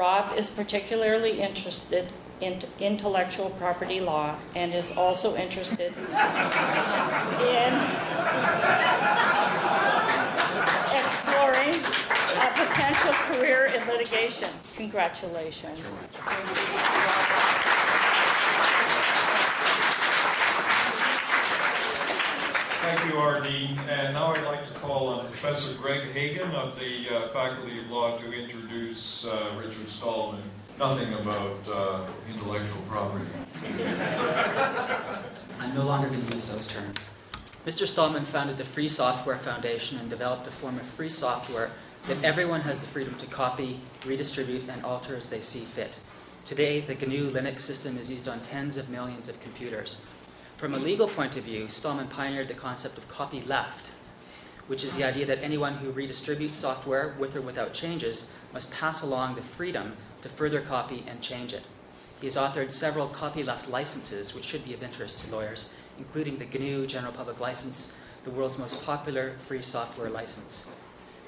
Rob is particularly interested in intellectual property law and is also interested in exploring a potential career in litigation. Congratulations. Thank you. And now I'd like to call on Professor Greg Hagen of the uh, Faculty of Law to introduce uh, Richard Stallman. Nothing about uh, intellectual property. I'm no longer going to use those terms. Mr. Stallman founded the Free Software Foundation and developed a form of free software that everyone has the freedom to copy, redistribute, and alter as they see fit. Today, the GNU Linux system is used on tens of millions of computers. From a legal point of view, Stallman pioneered the concept of copyleft, which is the idea that anyone who redistributes software with or without changes must pass along the freedom to further copy and change it. He has authored several copyleft licenses, which should be of interest to lawyers, including the GNU General Public License, the world's most popular free software license.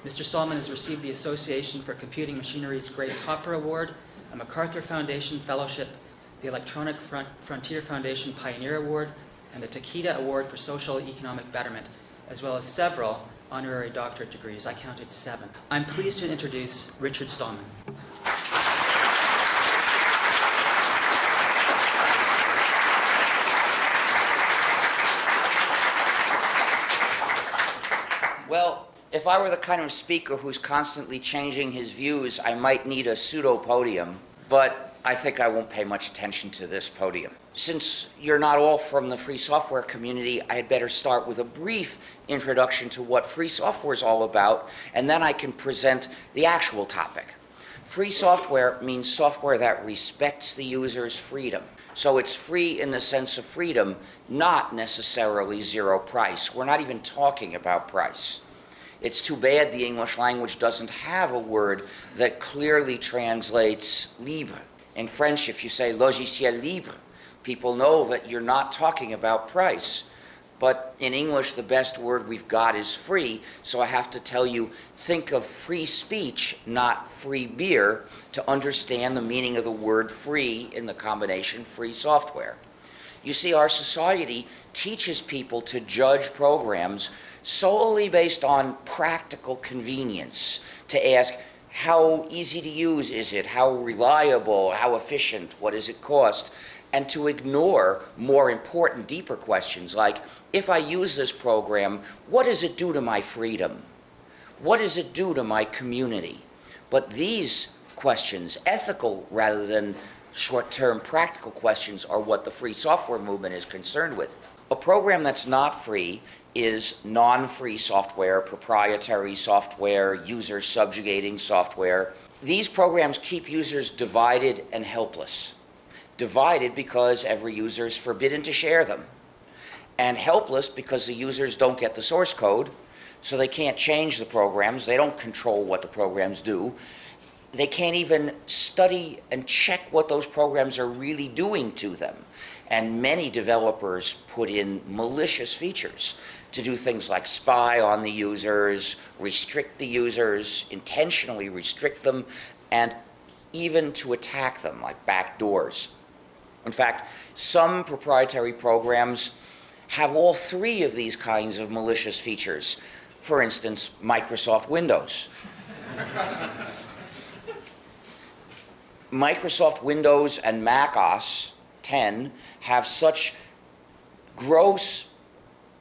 Mr. Stallman has received the Association for Computing Machinery's Grace Hopper Award, a MacArthur Foundation Fellowship, the Electronic Front Frontier Foundation Pioneer Award, and the Takeda Award for Social Economic Betterment, as well as several honorary doctorate degrees. I counted seven. I'm pleased to introduce Richard Stallman. Well, if I were the kind of speaker who's constantly changing his views, I might need a pseudo podium, but I think I won't pay much attention to this podium. Since you're not all from the free software community, I had better start with a brief introduction to what free software is all about, and then I can present the actual topic. Free software means software that respects the user's freedom. So it's free in the sense of freedom, not necessarily zero price. We're not even talking about price. It's too bad the English language doesn't have a word that clearly translates libre. In French, if you say logiciel libre, people know that you're not talking about price. But in English, the best word we've got is free, so I have to tell you think of free speech, not free beer, to understand the meaning of the word free in the combination free software. You see, our society teaches people to judge programs solely based on practical convenience, to ask, how easy to use is it? How reliable? How efficient? What does it cost? And to ignore more important, deeper questions like, if I use this program, what does it do to my freedom? What does it do to my community? But these questions, ethical rather than short-term practical questions, are what the free software movement is concerned with. A program that's not free is non-free software, proprietary software, user subjugating software. These programs keep users divided and helpless. Divided because every user is forbidden to share them. And helpless because the users don't get the source code, so they can't change the programs. They don't control what the programs do. They can't even study and check what those programs are really doing to them. And many developers put in malicious features to do things like spy on the users, restrict the users, intentionally restrict them, and even to attack them, like backdoors. In fact, some proprietary programs have all three of these kinds of malicious features. For instance, Microsoft Windows. Microsoft Windows and Mac OS 10 have such gross,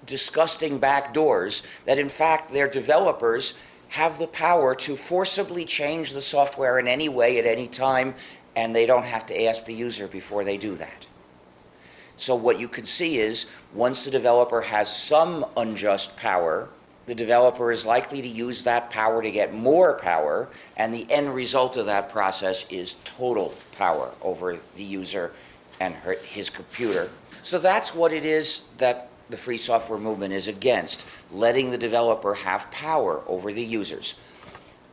disgusting backdoors that in fact their developers have the power to forcibly change the software in any way at any time and they don't have to ask the user before they do that. So what you can see is once the developer has some unjust power, the developer is likely to use that power to get more power, and the end result of that process is total power over the user and her, his computer. So that's what it is that the free software movement is against, letting the developer have power over the users.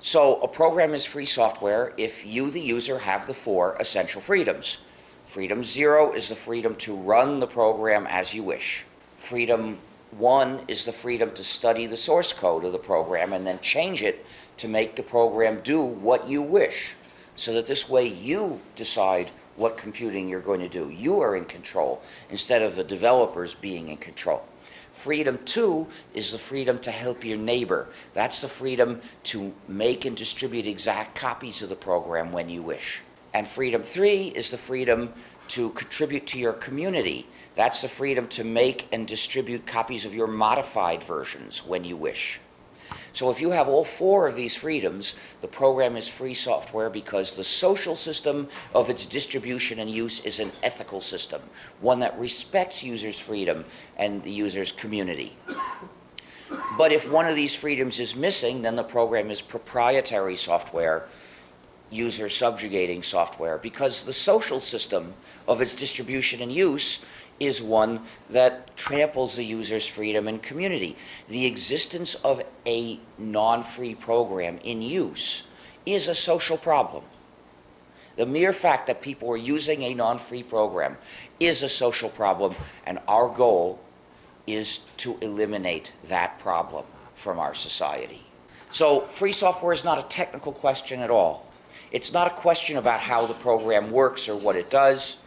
So a program is free software if you, the user, have the four essential freedoms. Freedom zero is the freedom to run the program as you wish. Freedom one is the freedom to study the source code of the program and then change it to make the program do what you wish. so that this way you decide what computing you're going to do. You are in control instead of the developers being in control. Freedom two is the freedom to help your neighbor. That's the freedom to make and distribute exact copies of the program when you wish. And freedom three is the freedom to contribute to your community. That's the freedom to make and distribute copies of your modified versions when you wish. So if you have all four of these freedoms, the program is free software because the social system of its distribution and use is an ethical system, one that respects users' freedom and the user's community. But if one of these freedoms is missing, then the program is proprietary software, user subjugating software, because the social system of its distribution and use is one that tramples the user's freedom and community. The existence of a non-free program in use is a social problem. The mere fact that people are using a non-free program is a social problem, and our goal is to eliminate that problem from our society. So free software is not a technical question at all. It's not a question about how the program works or what it does.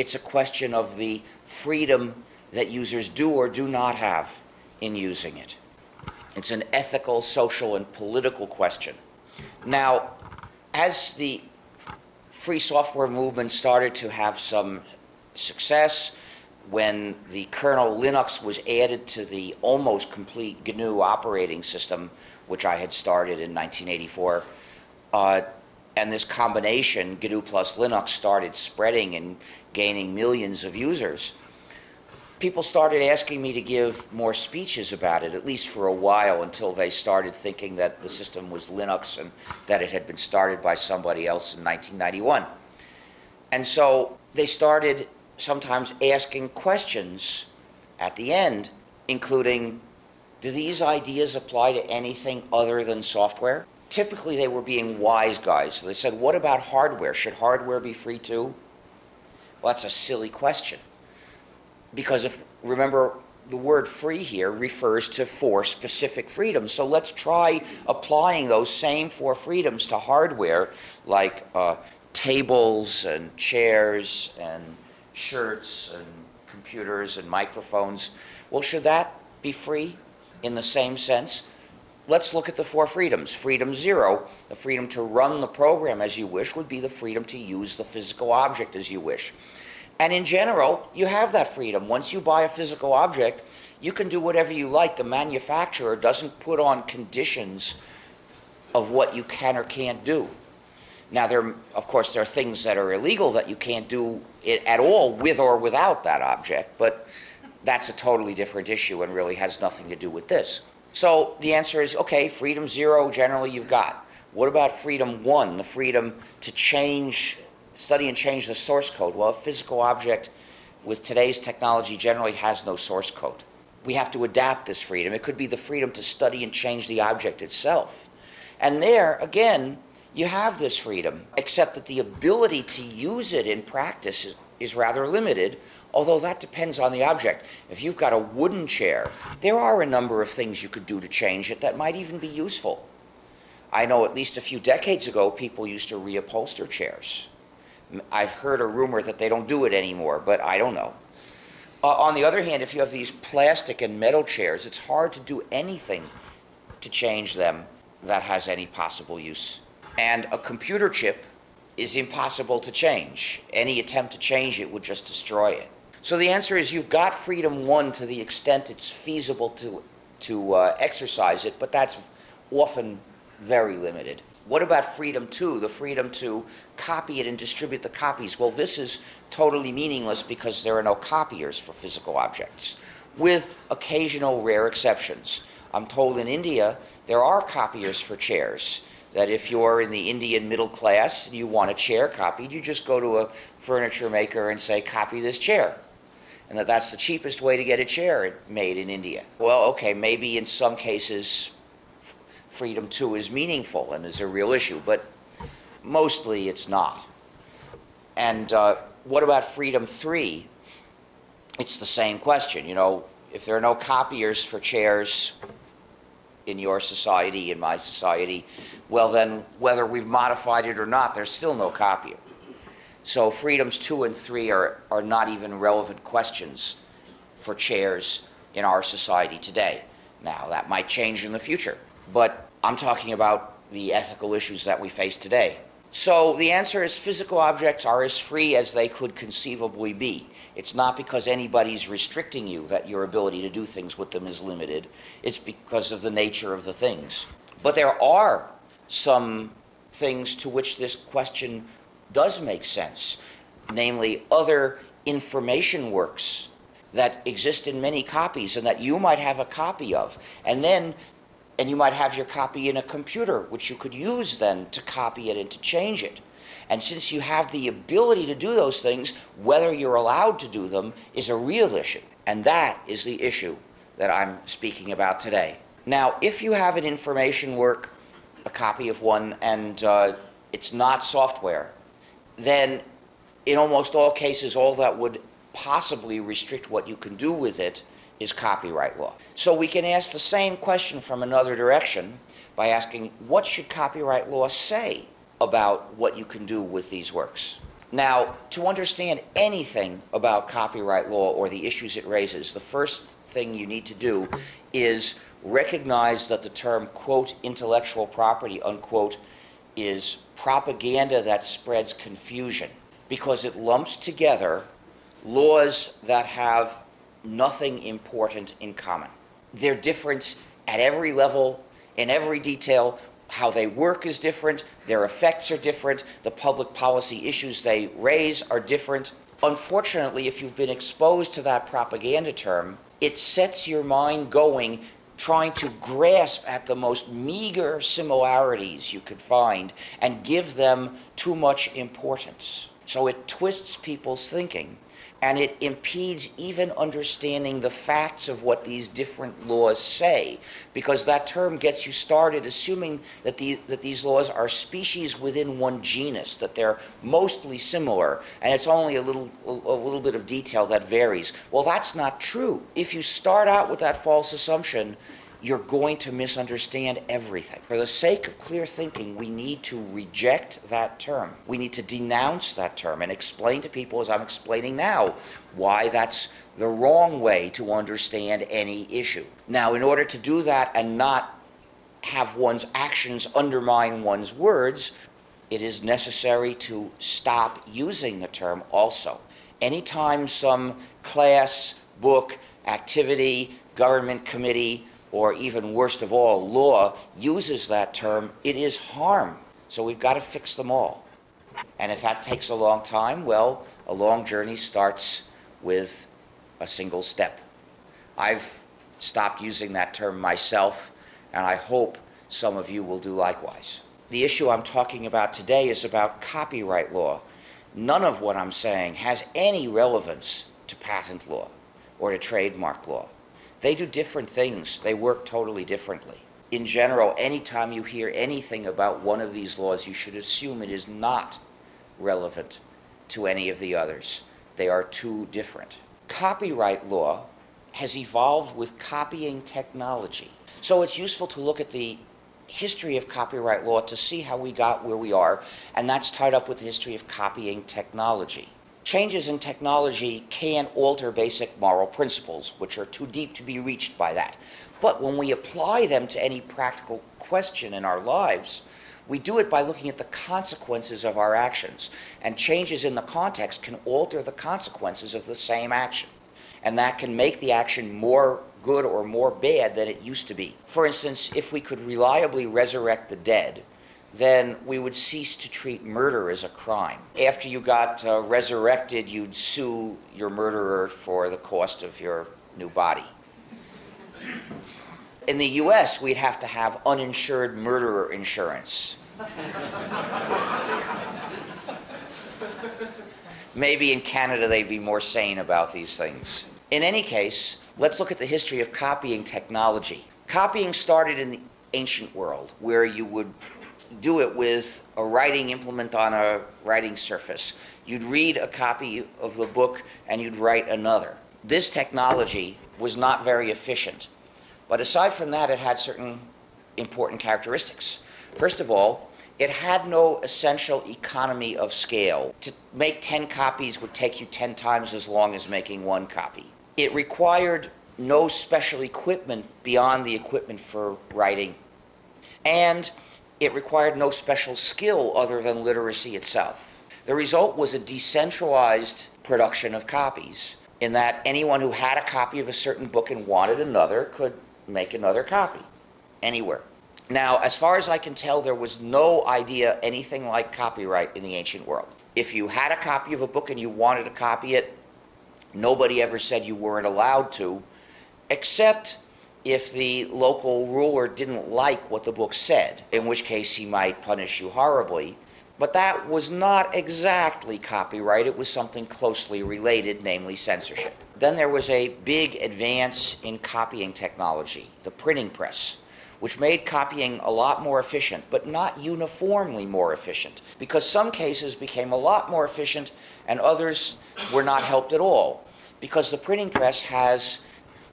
It's a question of the freedom that users do or do not have in using it. It's an ethical, social, and political question. Now, as the free software movement started to have some success, when the kernel Linux was added to the almost complete GNU operating system, which I had started in 1984, uh, and this combination, GNU plus Linux, started spreading and gaining millions of users, people started asking me to give more speeches about it, at least for a while, until they started thinking that the system was Linux and that it had been started by somebody else in 1991. And so they started sometimes asking questions at the end, including, do these ideas apply to anything other than software? Typically, they were being wise guys. So they said, what about hardware? Should hardware be free too? Well, that's a silly question. Because if, remember, the word free here refers to four specific freedoms. So let's try applying those same four freedoms to hardware like uh, tables and chairs and shirts and computers and microphones. Well, should that be free in the same sense? Let's look at the four freedoms. Freedom zero, the freedom to run the program as you wish, would be the freedom to use the physical object as you wish. And in general, you have that freedom. Once you buy a physical object, you can do whatever you like. The manufacturer doesn't put on conditions of what you can or can't do. Now, there, of course, there are things that are illegal that you can't do it at all with or without that object, but that's a totally different issue and really has nothing to do with this. So the answer is okay, freedom zero, generally you've got. What about freedom one, the freedom to change, study and change the source code? Well, a physical object with today's technology generally has no source code. We have to adapt this freedom. It could be the freedom to study and change the object itself. And there, again, you have this freedom, except that the ability to use it in practice is, rather limited, although that depends on the object. If you've got a wooden chair, there are a number of things you could do to change it that might even be useful. I know at least a few decades ago, people used to reupholster chairs. I've heard a rumor that they don't do it anymore, but I don't know. Uh, on the other hand, if you have these plastic and metal chairs, it's hard to do anything to change them that has any possible use. And a computer chip is impossible to change. Any attempt to change it would just destroy it. So the answer is you've got freedom one to the extent it's feasible to, to uh, exercise it, but that's often very limited. What about freedom two, the freedom to copy it and distribute the copies? Well, this is totally meaningless because there are no copiers for physical objects, with occasional rare exceptions. I'm told in India there are copiers for chairs that if you're in the Indian middle class and you want a chair copied, you just go to a furniture maker and say, copy this chair. And that that's the cheapest way to get a chair made in India. Well, okay, maybe in some cases freedom two is meaningful and is a real issue, but mostly it's not. And uh, what about freedom three? It's the same question. You know, if there are no copiers for chairs, in your society, in my society, well then, whether we've modified it or not, there's still no copier. So freedoms two and three are, are not even relevant questions for chairs in our society today. Now, that might change in the future, but I'm talking about the ethical issues that we face today. So the answer is physical objects are as free as they could conceivably be. It's not because anybody's restricting you that your ability to do things with them is limited. It's because of the nature of the things. But there are some things to which this question does make sense, namely other information works that exist in many copies and that you might have a copy of. And then and you might have your copy in a computer, which you could use then to copy it and to change it. And since you have the ability to do those things, whether you're allowed to do them is a real issue. And that is the issue that I'm speaking about today. Now, if you have an information work, a copy of one, and uh, it's not software, then in almost all cases, all that would possibly restrict what you can do with it is copyright law. So we can ask the same question from another direction by asking what should copyright law say about what you can do with these works? Now, to understand anything about copyright law or the issues it raises, the first thing you need to do is recognize that the term, quote, intellectual property, unquote, is propaganda that spreads confusion because it lumps together laws that have nothing important in common. They're different at every level, in every detail. How they work is different, their effects are different, the public policy issues they raise are different. Unfortunately, if you've been exposed to that propaganda term, it sets your mind going trying to grasp at the most meager similarities you could find and give them too much importance. So it twists people's thinking and it impedes even understanding the facts of what these different laws say, because that term gets you started assuming that, the, that these laws are species within one genus, that they're mostly similar, and it's only a little, a little bit of detail that varies. Well, that's not true. If you start out with that false assumption, you're going to misunderstand everything. For the sake of clear thinking, we need to reject that term. We need to denounce that term and explain to people, as I'm explaining now, why that's the wrong way to understand any issue. Now, in order to do that and not have one's actions undermine one's words, it is necessary to stop using the term also. Anytime some class, book, activity, government committee, or even worst of all, law uses that term, it is harm. So we've got to fix them all. And if that takes a long time, well, a long journey starts with a single step. I've stopped using that term myself, and I hope some of you will do likewise. The issue I'm talking about today is about copyright law. None of what I'm saying has any relevance to patent law or to trademark law. They do different things, they work totally differently. In general, anytime you hear anything about one of these laws, you should assume it is not relevant to any of the others. They are too different. Copyright law has evolved with copying technology. So it's useful to look at the history of copyright law to see how we got where we are, and that's tied up with the history of copying technology. Changes in technology can alter basic moral principles, which are too deep to be reached by that. But when we apply them to any practical question in our lives, we do it by looking at the consequences of our actions. And changes in the context can alter the consequences of the same action. And that can make the action more good or more bad than it used to be. For instance, if we could reliably resurrect the dead, then we would cease to treat murder as a crime. After you got uh, resurrected, you'd sue your murderer for the cost of your new body. In the US, we'd have to have uninsured murderer insurance. Maybe in Canada they'd be more sane about these things. In any case, let's look at the history of copying technology. Copying started in the ancient world, where you would do it with a writing implement on a writing surface. You'd read a copy of the book and you'd write another. This technology was not very efficient. But aside from that, it had certain important characteristics. First of all, it had no essential economy of scale. To make 10 copies would take you 10 times as long as making one copy. It required no special equipment beyond the equipment for writing. And it required no special skill other than literacy itself. The result was a decentralized production of copies, in that anyone who had a copy of a certain book and wanted another could make another copy anywhere. Now, as far as I can tell, there was no idea anything like copyright in the ancient world. If you had a copy of a book and you wanted to copy it, nobody ever said you weren't allowed to, except if the local ruler didn't like what the book said, in which case he might punish you horribly. But that was not exactly copyright, it was something closely related, namely censorship. Then there was a big advance in copying technology, the printing press, which made copying a lot more efficient, but not uniformly more efficient, because some cases became a lot more efficient and others were not helped at all, because the printing press has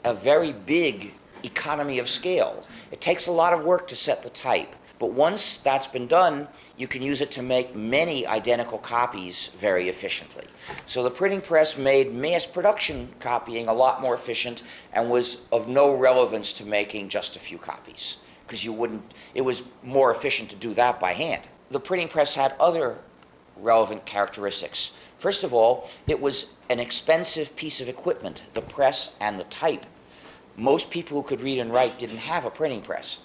a very big economy of scale. It takes a lot of work to set the type, but once that's been done, you can use it to make many identical copies very efficiently. So the printing press made mass production copying a lot more efficient and was of no relevance to making just a few copies because you wouldn't it was more efficient to do that by hand. The printing press had other relevant characteristics. First of all, it was an expensive piece of equipment, the press and the type. Most people who could read and write didn't have a printing press.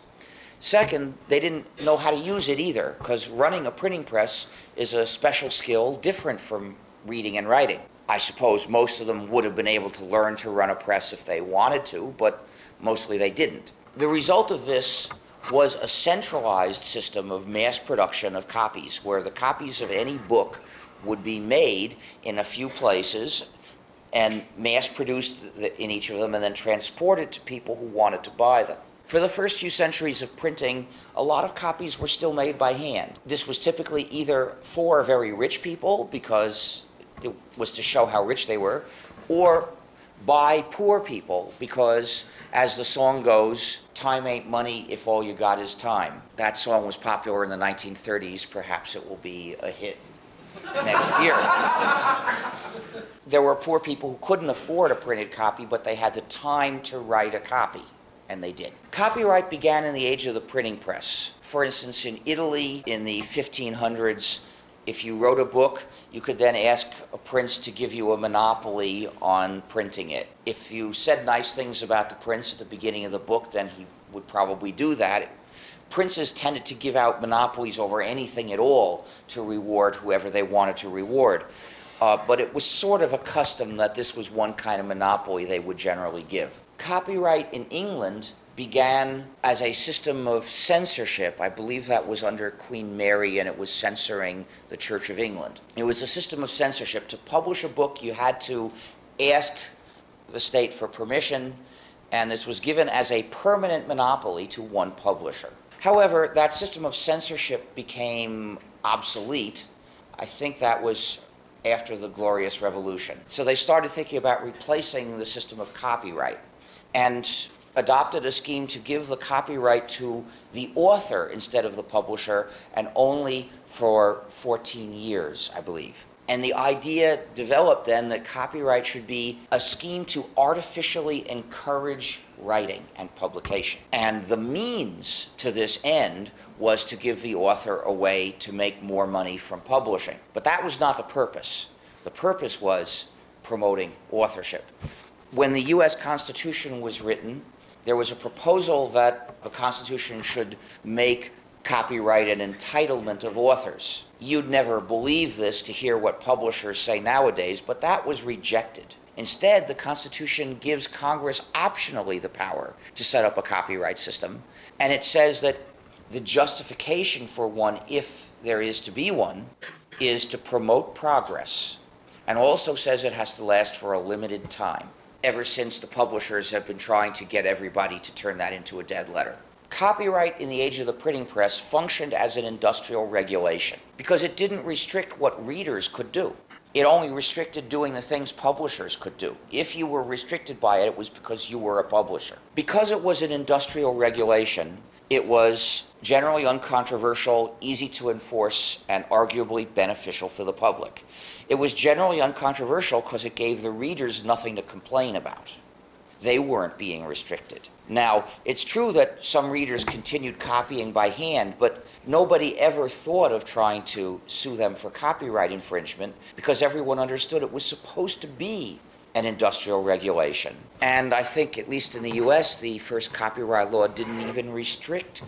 Second, they didn't know how to use it either, because running a printing press is a special skill different from reading and writing. I suppose most of them would have been able to learn to run a press if they wanted to, but mostly they didn't. The result of this was a centralized system of mass production of copies, where the copies of any book would be made in a few places and mass produced in each of them and then transported to people who wanted to buy them. For the first few centuries of printing, a lot of copies were still made by hand. This was typically either for very rich people because it was to show how rich they were, or by poor people because, as the song goes, time ain't money if all you got is time. That song was popular in the 1930s. Perhaps it will be a hit next year. there were poor people who couldn't afford a printed copy, but they had the time to write a copy, and they did. Copyright began in the age of the printing press. For instance, in Italy in the 1500s, if you wrote a book, you could then ask a prince to give you a monopoly on printing it. If you said nice things about the prince at the beginning of the book, then he would probably do that. Princes tended to give out monopolies over anything at all to reward whoever they wanted to reward. Uh, but it was sort of a custom that this was one kind of monopoly they would generally give. Copyright in England began as a system of censorship. I believe that was under Queen Mary and it was censoring the Church of England. It was a system of censorship. To publish a book, you had to ask the state for permission, and this was given as a permanent monopoly to one publisher. However, that system of censorship became obsolete. I think that was after the Glorious Revolution. So they started thinking about replacing the system of copyright. And adopted a scheme to give the copyright to the author instead of the publisher and only for 14 years, I believe. And the idea developed then that copyright should be a scheme to artificially encourage writing and publication. And the means to this end was to give the author a way to make more money from publishing. But that was not the purpose. The purpose was promoting authorship. When the US Constitution was written, there was a proposal that the Constitution should make copyright and entitlement of authors. You'd never believe this to hear what publishers say nowadays, but that was rejected. Instead, the Constitution gives Congress optionally the power to set up a copyright system, and it says that the justification for one, if there is to be one, is to promote progress, and also says it has to last for a limited time ever since the publishers have been trying to get everybody to turn that into a dead letter. Copyright in the age of the printing press functioned as an industrial regulation because it didn't restrict what readers could do. It only restricted doing the things publishers could do. If you were restricted by it, it was because you were a publisher. Because it was an industrial regulation, It was generally uncontroversial, easy to enforce, and arguably beneficial for the public. It was generally uncontroversial because it gave the readers nothing to complain about. They weren't being restricted. Now, it's true that some readers continued copying by hand, but nobody ever thought of trying to sue them for copyright infringement because everyone understood it was supposed to be an industrial regulation. And I think, at least in the US, the first copyright law didn't even restrict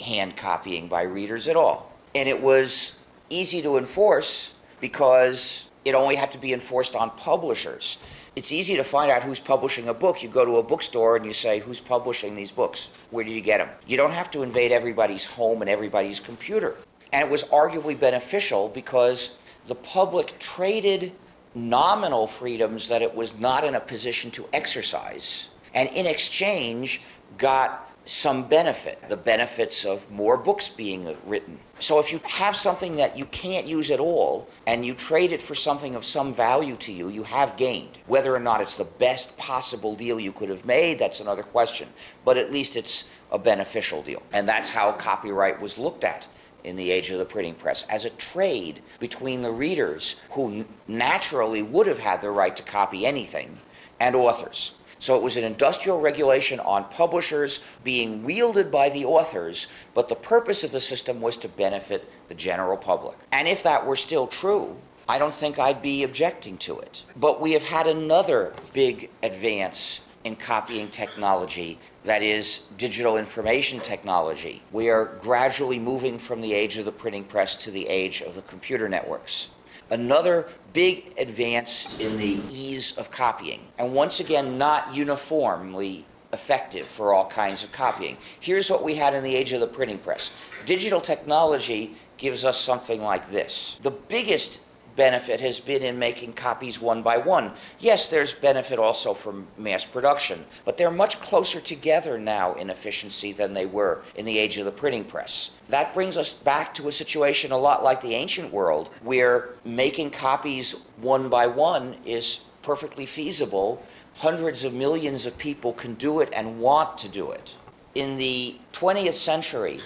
hand copying by readers at all. And it was easy to enforce because it only had to be enforced on publishers. It's easy to find out who's publishing a book. You go to a bookstore and you say, Who's publishing these books? Where did you get them? You don't have to invade everybody's home and everybody's computer. And it was arguably beneficial because the public traded nominal freedoms that it was not in a position to exercise, and in exchange, got some benefit the benefits of more books being written. So if you have something that you can't use at all and you trade it for something of some value to you, you have gained. Whether or not it's the best possible deal you could have made, that's another question. But at least it's a beneficial deal. And that's how copyright was looked at in the age of the printing press as a trade between the readers who naturally would have had the right to copy anything and authors. So it was an industrial regulation on publishers being wielded by the authors, but the purpose of the system was to benefit the general public. And if that were still true, I don't think I'd be objecting to it. But we have had another big advance in copying technology, that is, digital information technology. We are gradually moving from the age of the printing press to the age of the computer networks. Another big advance in the ease of copying, and once again, not uniformly effective for all kinds of copying. Here's what we had in the age of the printing press digital technology gives us something like this. The biggest benefit has been in making copies one by one. Yes, there's benefit also from mass production, but they're much closer together now in efficiency than they were in the age of the printing press. That brings us back to a situation a lot like the ancient world, where making copies one by one is perfectly feasible. Hundreds of millions of people can do it and want to do it. In the 20th century,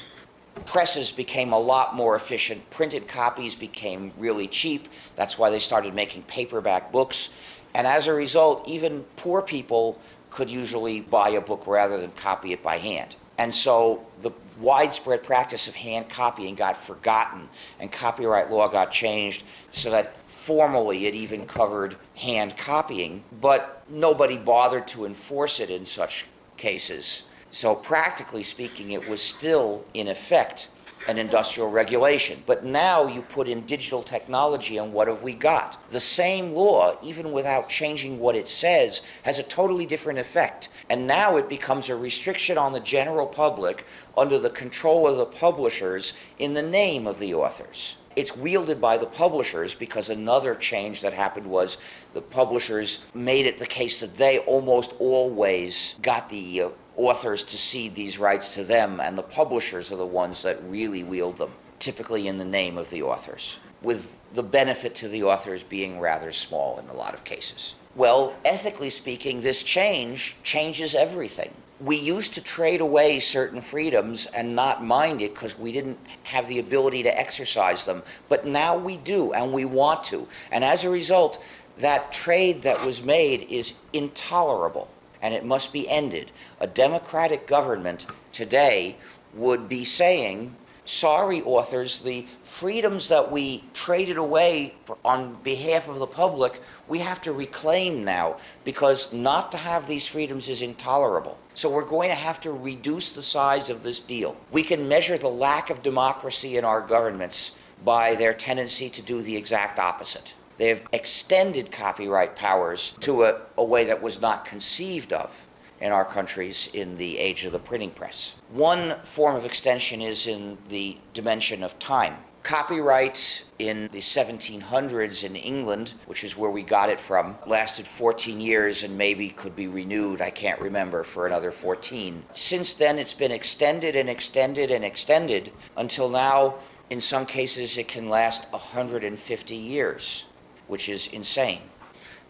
presses became a lot more efficient. Printed copies became really cheap. That's why they started making paperback books. And as a result, even poor people could usually buy a book rather than copy it by hand. And so the widespread practice of hand copying got forgotten, and copyright law got changed so that formally it even covered hand copying, but nobody bothered to enforce it in such cases. So, practically speaking, it was still in effect an industrial regulation. But now you put in digital technology, and what have we got? The same law, even without changing what it says, has a totally different effect. And now it becomes a restriction on the general public under the control of the publishers in the name of the authors. It's wielded by the publishers because another change that happened was the publishers made it the case that they almost always got the uh, authors to cede these rights to them, and the publishers are the ones that really wield them, typically in the name of the authors, with the benefit to the authors being rather small in a lot of cases. Well, ethically speaking, this change changes everything. We used to trade away certain freedoms and not mind it because we didn't have the ability to exercise them. But now we do, and we want to. And as a result, that trade that was made is intolerable and it must be ended. A democratic government today would be saying, sorry, authors, the freedoms that we traded away for, on behalf of the public, we have to reclaim now because not to have these freedoms is intolerable. So we're going to have to reduce the size of this deal. We can measure the lack of democracy in our governments by their tendency to do the exact opposite. They've extended copyright powers to a, a, way that was not conceived of in our countries in the age of the printing press. One form of extension is in the dimension of time. Copyright in the 1700s in England, which is where we got it from, lasted 14 years and maybe could be renewed, I can't remember, for another 14. Since then, it's been extended and extended and extended until now, in some cases, it can last 150 years which is insane.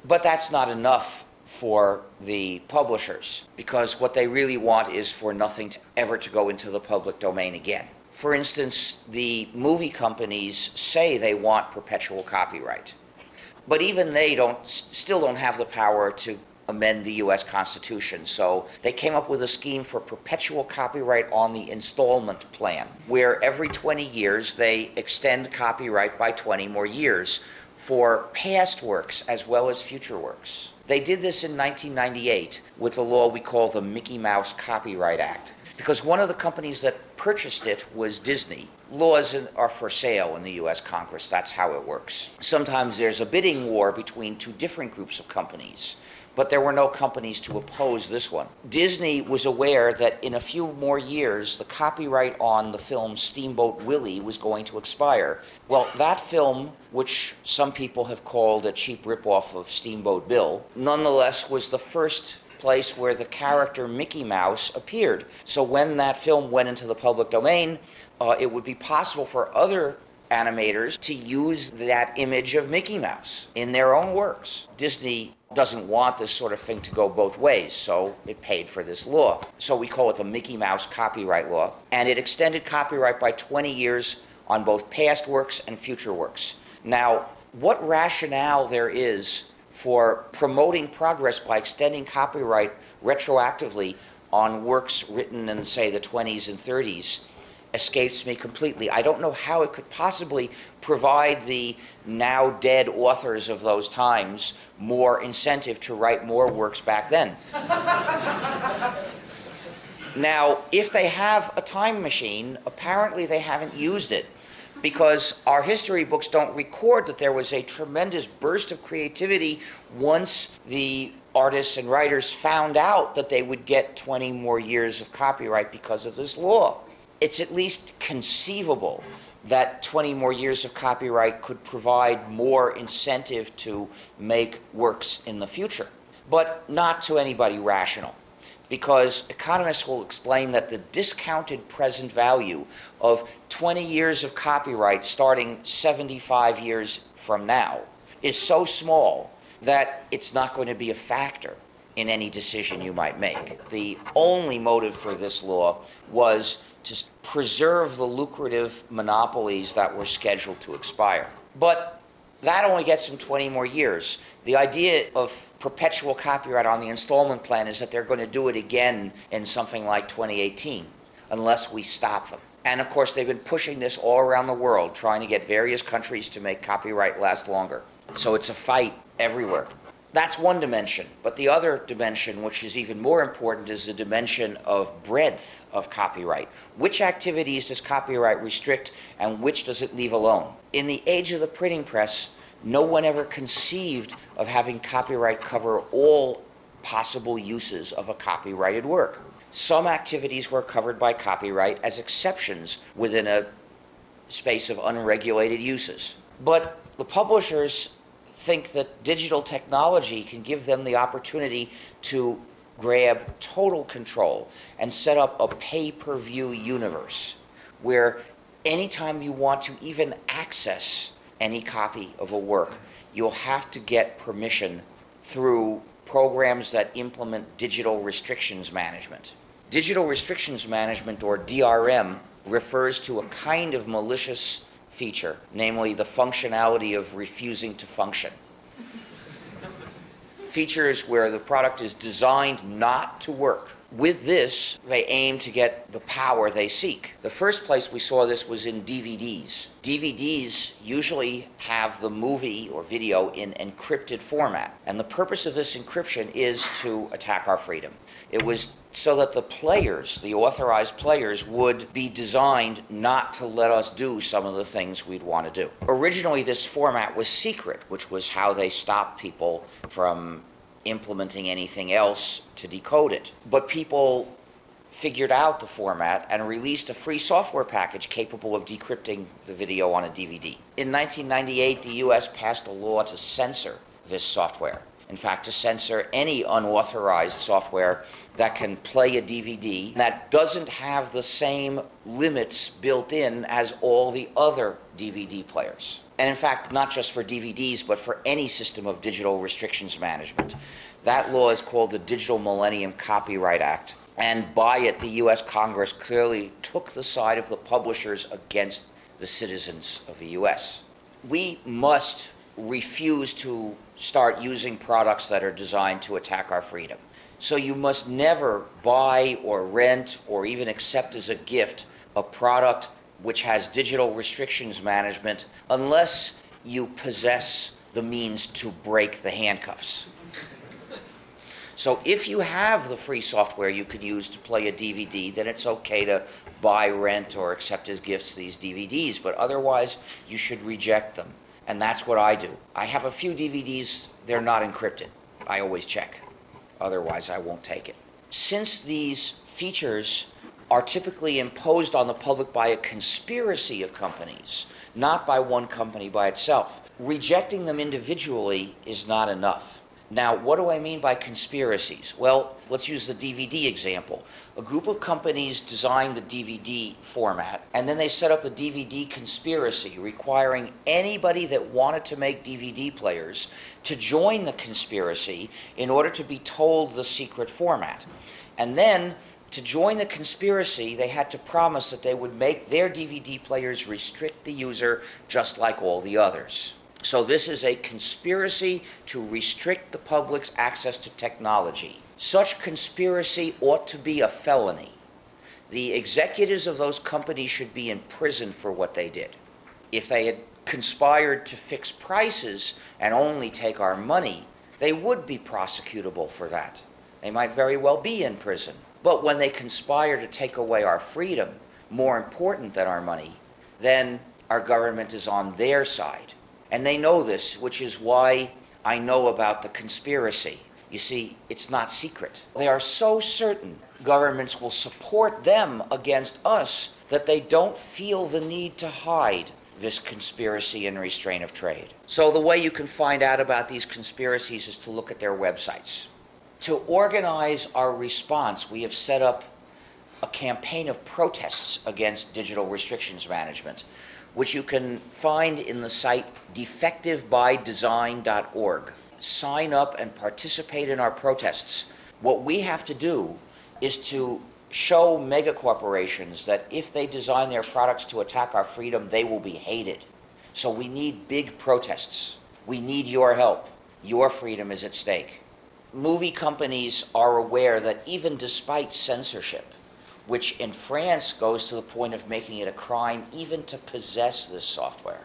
But that's not enough for the publishers because what they really want is for nothing to ever to go into the public domain again. For instance, the movie companies say they want perpetual copyright, but even they don't still don't have the power to amend the US Constitution. So they came up with a scheme for perpetual copyright on the installment plan, where every 20 years they extend copyright by 20 more years for past works as well as future works. They did this in 1998 with a law we call the Mickey Mouse Copyright Act. Because one of the companies that purchased it was Disney. Laws are for sale in the US Congress, that's how it works. Sometimes there's a bidding war between two different groups of companies but there were no companies to oppose this one. Disney was aware that in a few more years, the copyright on the film Steamboat Willie was going to expire. Well, that film, which some people have called a cheap ripoff of Steamboat Bill, nonetheless was the first place where the character Mickey Mouse appeared. So when that film went into the public domain, uh, it would be possible for other animators to use that image of Mickey Mouse in their own works. Disney doesn't want this sort of thing to go both ways, so it paid for this law. So we call it the Mickey Mouse copyright law. And it extended copyright by 20 years on both past works and future works. Now, what rationale there is for promoting progress by extending copyright retroactively on works written in, say, the 20s and 30s escapes me completely. I don't know how it could possibly provide the now dead authors of those times more incentive to write more works back then. now, if they have a time machine, apparently they haven't used it because our history books don't record that there was a tremendous burst of creativity once the artists and writers found out that they would get 20 more years of copyright because of this law it's at least conceivable that 20 more years of copyright could provide more incentive to make works in the future, but not to anybody rational. Because economists will explain that the discounted present value of 20 years of copyright starting 75 years from now is so small that it's not going to be a factor in any decision you might make. The only motive for this law was to preserve the lucrative monopolies that were scheduled to expire. But that only gets them 20 more years. The idea of perpetual copyright on the installment plan is that they're going to do it again in something like 2018 unless we stop them. And of course, they've been pushing this all around the world, trying to get various countries to make copyright last longer. So it's a fight everywhere. That's one dimension. But the other dimension, which is even more important, is the dimension of breadth of copyright. Which activities does copyright restrict and which does it leave alone? In the age of the printing press, no one ever conceived of having copyright cover all possible uses of a copyrighted work. Some activities were covered by copyright as exceptions within a space of unregulated uses. But the publishers think that digital technology can give them the opportunity to grab total control and set up a pay per view universe where anytime you want to even access any copy of a work, you'll have to get permission through programs that implement digital restrictions management. Digital restrictions management, or DRM, refers to a kind of malicious feature, namely the functionality of refusing to function. Features where the product is designed not to work. With this, they aim to get the power they seek. The first place we saw this was in DVDs. DVDs usually have the movie or video in encrypted format, and the purpose of this encryption is to attack our freedom. It was so that the players, the authorized players, would be designed not to let us do some of the things we'd want to do. Originally, this format was secret, which was how they stopped people from implementing anything else to decode it. But people figured out the format and released a free software package capable of decrypting the video on a DVD. In 1998, the US passed a law to censor this software. In fact, to censor any unauthorized software that can play a DVD that doesn't have the same limits built in as all the other DVD players. and in fact, not just for DVDs, but for any system of digital restrictions management. That law is called the Digital Millennium Copyright Act. And by it, the US Congress clearly took the side of the publishers against the citizens of the US. We must refuse to start using products that are designed to attack our freedom. So you must never buy or rent or even accept as a gift a product which has digital restrictions management unless you possess the means to break the handcuffs. So if you have the free software you could use to play a DVD, then it's okay to buy, rent, or accept as gifts these DVDs, but otherwise you should reject them. And that's what I do. I have a few DVDs, they're not encrypted. I always check. Otherwise, I won't take it. Since these features are typically imposed on the public by a conspiracy of companies, not by one company by itself, rejecting them individually is not enough. Now, what do I mean by conspiracies? Well, let's use the DVD example. A group of companies designed the DVD format, and then they set up a DVD conspiracy requiring anybody that wanted to make DVD players to join the conspiracy in order to be told the secret format. And then, to join the conspiracy, they had to promise that they would make their DVD players restrict the user just like all the others. So this is a conspiracy to restrict the public's access to technology. Such conspiracy ought to be a felony. The executives of those companies should be in prison for what they did. If they had conspired to fix prices and only take our money, they would be prosecutable for that. They might very well be in prison. But when they conspire to take away our freedom, more important than our money, then our government is on their side. And they know this, which is why I know about the conspiracy. You see, it's not secret. They are so certain governments will support them against us that they don't feel the need to hide this conspiracy and restraint of trade. So, the way you can find out about these conspiracies is to look at their websites. To organize our response, we have set up a campaign of protests against digital restrictions management which you can find in the site defectivebydesign.org. Sign up and participate in our protests. What we have to do is to show mega corporations that if they design their products to attack our freedom, they will be hated. So we need big protests. We need your help. Your freedom is at stake. Movie companies are aware that even despite censorship, which in France goes to the point of making it a crime even to possess this software.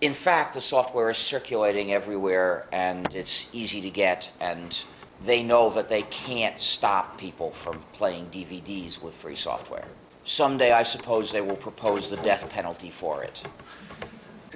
In fact, the software is circulating everywhere and it's easy to get, and they know that they can't stop people from playing DVDs with free software. Someday, I suppose, they will propose the death penalty for it.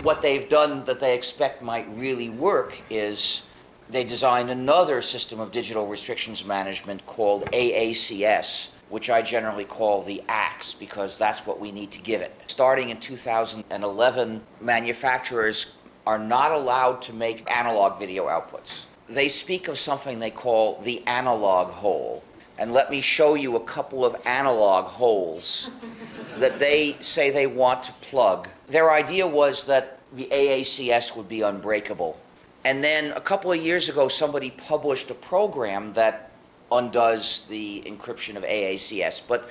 What they've done that they expect might really work is they designed another system of digital restrictions management called AACS, which I generally call the axe because that's what we need to give it. Starting in 2011, manufacturers are not allowed to make analog video outputs. They speak of something they call the analog hole. And let me show you a couple of analog holes that they say they want to plug. Their idea was that the AACS would be unbreakable. And then a couple of years ago, somebody published a program that undoes the encryption of AACS, but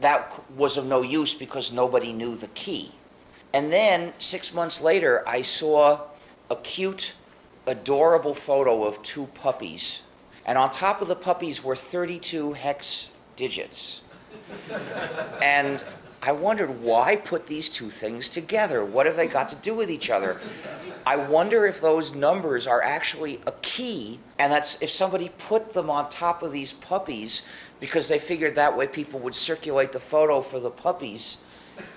that was of no use because nobody knew the key. And then six months later, I saw a cute, adorable photo of two puppies. And on top of the puppies were 32 hex digits. and I wondered why put these two things together? What have they got to do with each other? I wonder if those numbers are actually a key, and that's if somebody put them on top of these puppies because they figured that way people would circulate the photo for the puppies,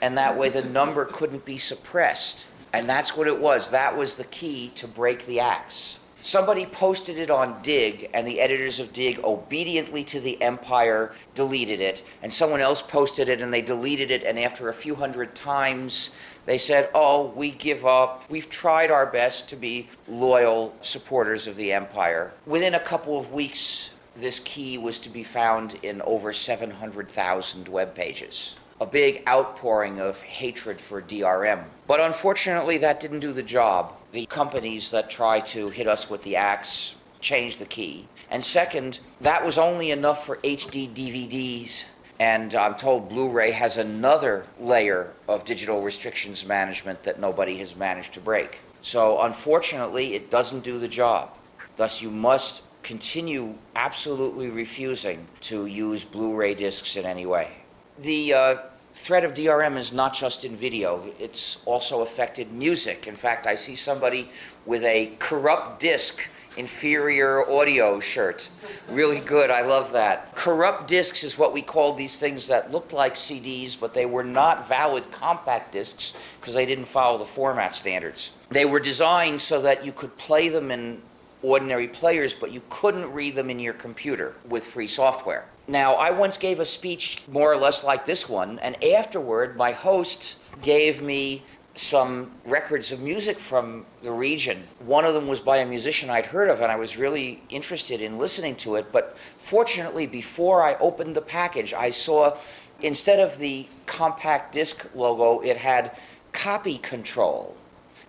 and that way the number couldn't be suppressed. And that's what it was. That was the key to break the axe. Somebody posted it on Digg, and the editors of Digg, obediently to the empire, deleted it. And someone else posted it, and they deleted it. And after a few hundred times, they said, Oh, we give up. We've tried our best to be loyal supporters of the empire. Within a couple of weeks, this key was to be found in over 700,000 web pages. a big outpouring of hatred for DRM. But unfortunately, that didn't do the job. The companies that try to hit us with the axe changed the key. And second, that was only enough for HD DVDs. And I'm told Blu ray has another layer of digital restrictions management that nobody has managed to break. So unfortunately, it doesn't do the job. Thus, you must continue absolutely refusing to use Blu-ray discs in any way. The uh, threat of DRM is not just in video, it's also affected music. In fact, I see somebody with a corrupt disc inferior audio shirt. Really good, I love that. Corrupt discs is what we called these things that looked like CDs, but they were not valid compact discs because they didn't follow the format standards. They were designed so that you could play them in ordinary players, but you couldn't read them in your computer with free software. Now, I once gave a speech more or less like this one, and afterward, my host gave me some records of music from the region. One of them was by a musician I'd heard of, and I was really interested in listening to it. But fortunately, before I opened the package, I saw instead of the compact disc logo, it had copy control.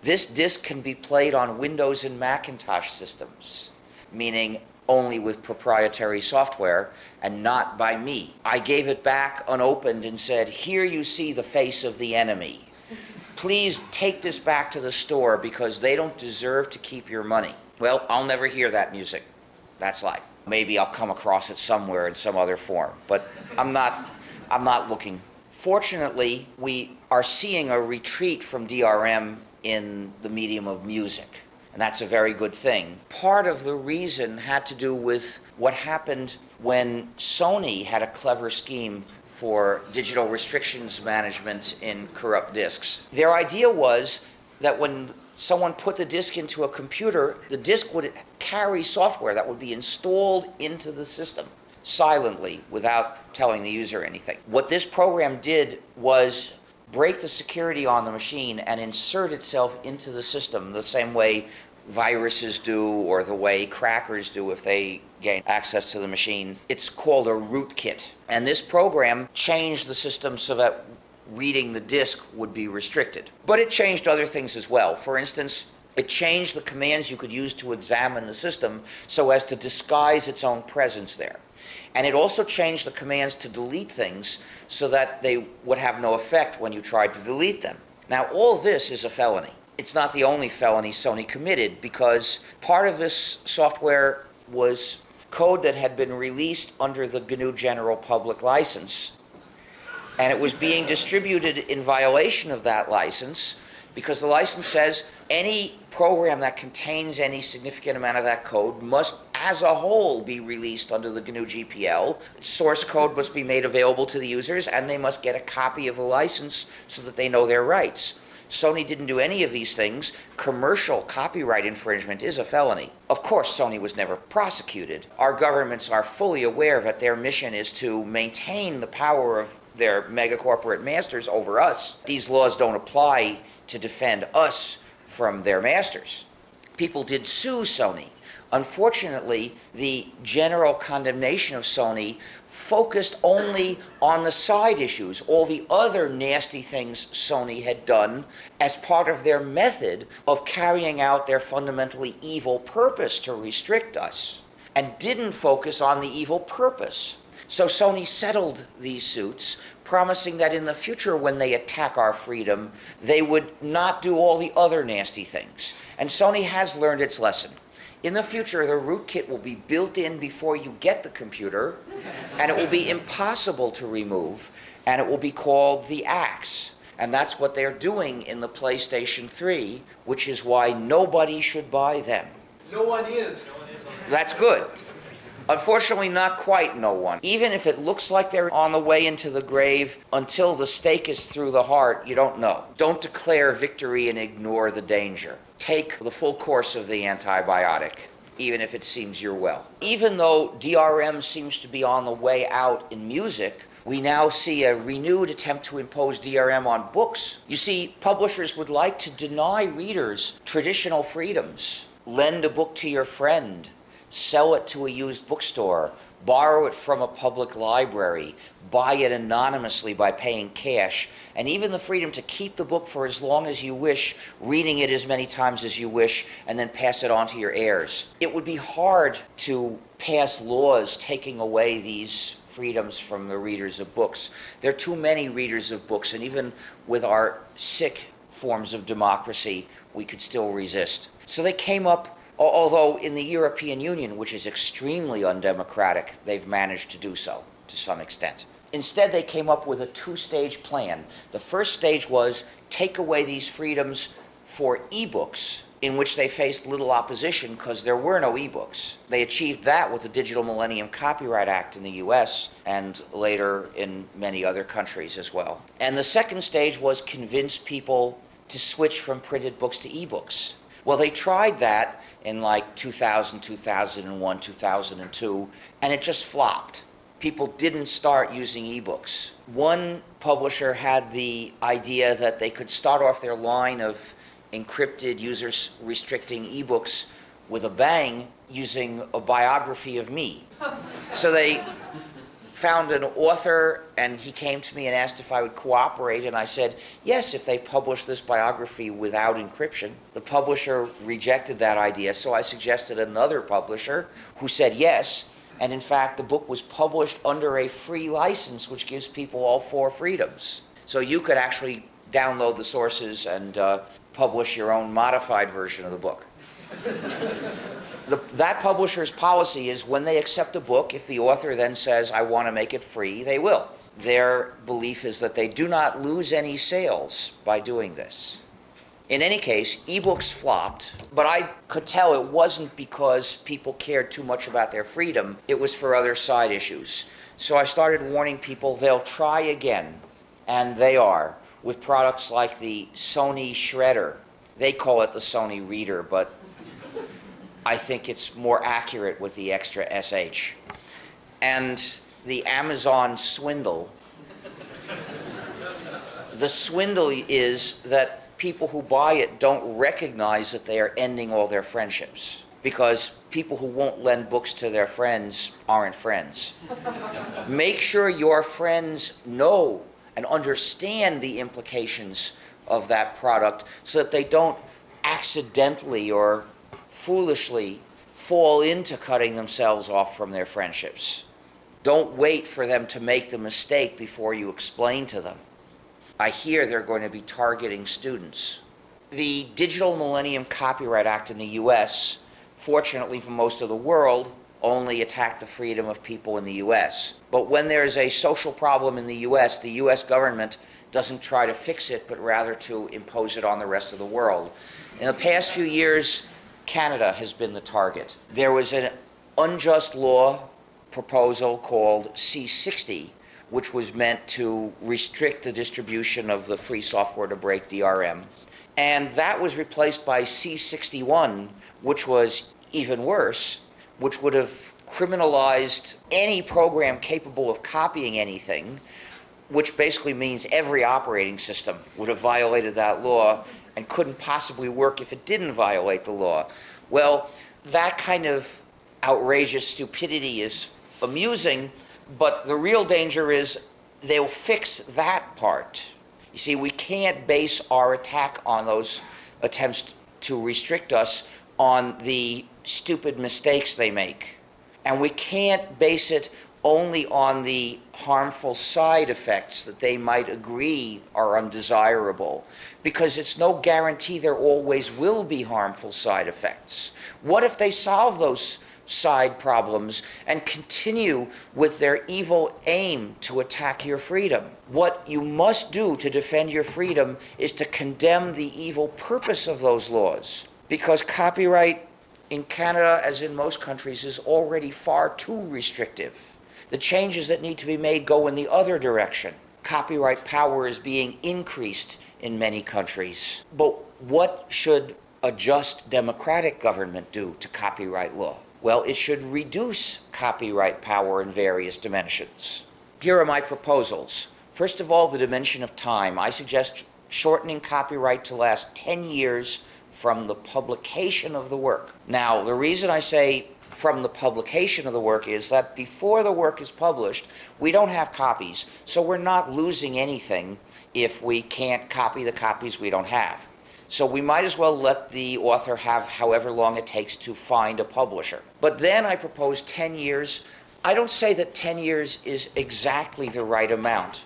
This disc can be played on Windows and Macintosh systems, meaning only with proprietary software and not by me. I gave it back unopened and said, Here you see the face of the enemy. Please take this back to the store because they don't deserve to keep your money. Well, I'll never hear that music. That's life. Maybe I'll come across it somewhere in some other form, but I'm not I'm not looking. Fortunately, we are seeing a retreat from DRM in the medium of music. And that's a very good thing. Part of the reason had to do with what happened when Sony had a clever scheme for digital restrictions management in corrupt discs. Their idea was that when someone put the disk into a computer, the disk would carry software that would be installed into the system silently without telling the user anything. What this program did was break the security on the machine and insert itself into the system the same way viruses do or the way crackers do if they gain access to the machine. It's called a rootkit. And this program changed the system so that reading the disk would be restricted. But it changed other things as well. For instance, it changed the commands you could use to examine the system so as to disguise its own presence there. And it also changed the commands to delete things so that they would have no effect when you tried to delete them. Now, all this is a felony. It's not the only felony Sony committed because part of this software was code that had been released under the GNU General Public License. And it was being distributed in violation of that license because the license says any program that contains any significant amount of that code must, as a whole, be released under the GNU GPL. Source code must be made available to the users, and they must get a copy of the license so that they know their rights. Sony didn't do any of these things. Commercial copyright infringement is a felony. Of course, Sony was never prosecuted. Our governments are fully aware that their mission is to maintain the power of their mega corporate masters over us. These laws don't apply to defend us from their masters. People did sue Sony. Unfortunately, the general condemnation of Sony focused only on the side issues, all the other nasty things Sony had done as part of their method of carrying out their fundamentally evil purpose to restrict us, and didn't focus on the evil purpose. So Sony settled these suits, promising that in the future, when they attack our freedom, they would not do all the other nasty things. And Sony has learned its lesson. In the future, the rootkit will be built in before you get the computer, and it will be impossible to remove, and it will be called the Axe. And that's what they're doing in the PlayStation 3, which is why nobody should buy them. No one is. That's good. Unfortunately, not quite no one. Even if it looks like they're on the way into the grave, until the stake is through the heart, you don't know. Don't declare victory and ignore the danger. Take the full course of the antibiotic, even if it seems you're well. Even though DRM seems to be on the way out in music, we now see a renewed attempt to impose DRM on books. You see, publishers would like to deny readers traditional freedoms. Lend a book to your friend sell it to a used bookstore, borrow it from a public library, buy it anonymously by paying cash, and even the freedom to keep the book for as long as you wish, reading it as many times as you wish, and then pass it on to your heirs. It would be hard to pass laws taking away these freedoms from the readers of books. There are too many readers of books, and even with our sick forms of democracy, we could still resist. So they came up, although in the European Union, which is extremely undemocratic, they've managed to do so to some extent. Instead, they came up with a two stage plan. The first stage was take away these freedoms for ebooks, in which they faced little opposition because there were no ebooks. They achieved that with the Digital Millennium Copyright Act in the US and later in many other countries as well. And the second stage was convince people to switch from printed books to ebooks. Well, they tried that in like 2000, 2001, 2002, and it just flopped. People didn't start using ebooks. One publisher had the idea that they could start off their line of encrypted, user restricting ebooks with a bang using a biography of me. So they found an author and he came to me and asked if I would cooperate and I said yes if they publish this biography without encryption. The publisher rejected that idea so I suggested another publisher who said yes and in fact the book was published under a free license which gives people all four freedoms. So you could actually download the sources and uh, publish your own modified version of the book. The, that publisher's policy is when they accept a book, if the author then says, I want to make it free, they will. Their belief is that they do not lose any sales by doing this. In any case, ebooks flopped, but I could tell it wasn't because people cared too much about their freedom, it was for other side issues. So I started warning people they'll try again, and they are, with products like the Sony Shredder. They call it the Sony Reader, but I think it's more accurate with the extra SH. And the Amazon swindle. The swindle is that people who buy it don't recognize that they are ending all their friendships because people who won't lend books to their friends aren't friends. Make sure your friends know and understand the implications of that product so that they don't accidentally or foolishly fall into cutting themselves off from their friendships. Don't wait for them to make the mistake before you explain to them. I hear they're going to be targeting students. The Digital Millennium Copyright Act in the US, fortunately for most of the world, only attacked the freedom of people in the US. But when there's a social problem in the US, the US government doesn't try to fix it, but rather to impose it on the rest of the world. In the past few years, Canada has been the target. There was an unjust law proposal called C60, which was meant to restrict the distribution of the free software to break DRM. And that was replaced by C61, which was even worse, which would have criminalized any program capable of copying anything, which basically means every operating system would have violated that law and couldn't possibly work if it didn't violate the law. Well, that kind of outrageous stupidity is amusing, but the real danger is they'll fix that part. You see, we can't base our attack on those attempts to restrict us on the stupid mistakes they make. And we can't base it only on the harmful side effects that they might agree are undesirable, because it's no guarantee there always will be harmful side effects. What if they solve those side problems and continue with their evil aim to attack your freedom? What you must do to defend your freedom is to condemn the evil purpose of those laws, because copyright in Canada, as in most countries, is already far too restrictive. The changes that need to be made go in the other direction. Copyright power is being increased in many countries. But what should a just democratic government do to copyright law? Well, it should reduce copyright power in various dimensions. Here are my proposals. First of all, the dimension of time. I suggest shortening copyright to last 10 years from the publication of the work. Now, the reason I say from the publication of the work is that before the work is published, we don't have copies, so we're not losing anything if we can't copy the copies we don't have. So we might as well let the author have however long it takes to find a publisher. But then I propose 10 years. I don't say that 10 years is exactly the right amount,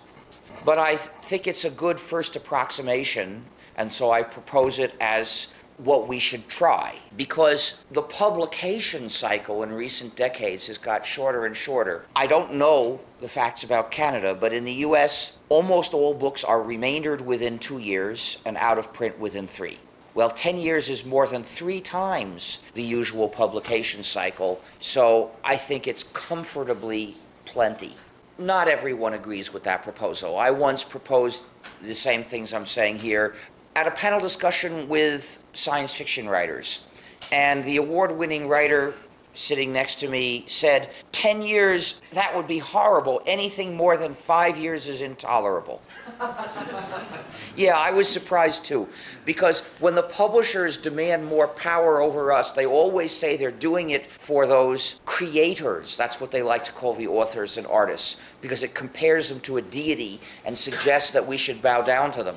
but I think it's a good first approximation, and so I propose it as what we should try. Because the publication cycle in recent decades has got shorter and shorter. I don't know the facts about Canada, but in the US, almost all books are remaindered within two years and out of print within three. Well, 10 years is more than three times the usual publication cycle, so I think it's comfortably plenty. Not everyone agrees with that proposal. I once proposed the same things I'm saying here at a panel discussion with science fiction writers. And the award winning writer sitting next to me said, 10 years, that would be horrible. Anything more than five years is intolerable. yeah, I was surprised too. Because when the publishers demand more power over us, they always say they're doing it for those creators. That's what they like to call the authors and artists, because it compares them to a deity and suggests that we should bow down to them.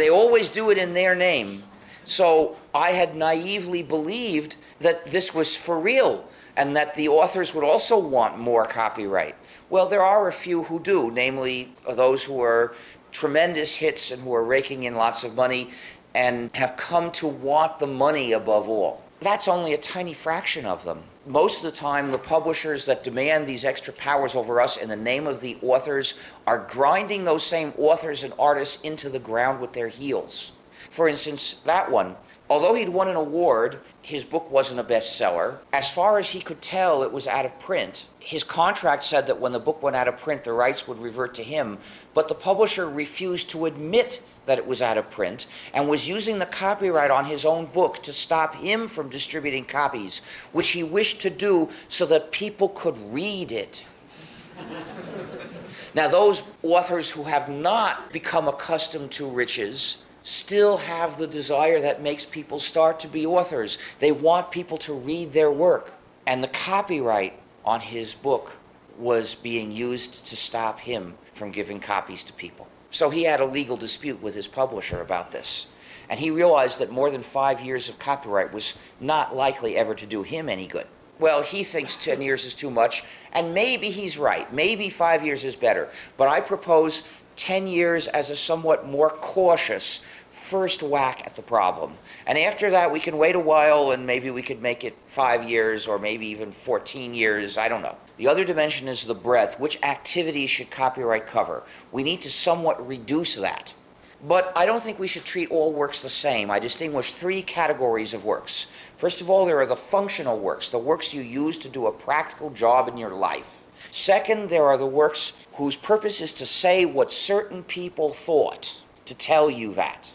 They always do it in their name. So I had naively believed that this was for real and that the authors would also want more copyright. Well, there are a few who do, namely those who are tremendous hits and who are raking in lots of money and have come to want the money above all. That's only a tiny fraction of them. Most of the time, the publishers that demand these extra powers over us in the name of the authors are grinding those same authors and artists into the ground with their heels. For instance, that one, although he'd won an award, his book wasn't a bestseller. As far as he could tell, it was out of print. His contract said that when the book went out of print, the rights would revert to him, but the publisher refused to admit that it was out of print and was using the copyright on his own book to stop him from distributing copies, which he wished to do so that people could read it. now, those authors who have not become accustomed to riches still have the desire that makes people start to be authors. They want people to read their work. And the copyright on his book was being used to stop him from giving copies to people. So he had a legal dispute with his publisher about this. And he realized that more than five years of copyright was not likely ever to do him any good. Well, he thinks 10 years is too much, and maybe he's right. Maybe five years is better. But I propose 10 years as a somewhat more cautious first whack at the problem. And after that, we can wait a while and maybe we could make it five years or maybe even 14 years. I don't know. The other dimension is the breadth. Which activities should copyright cover? We need to somewhat reduce that. But I don't think we should treat all works the same. I distinguish three categories of works. First of all, there are the functional works, the works you use to do a practical job in your life. Second, there are the works whose purpose is to say what certain people thought, to tell you that.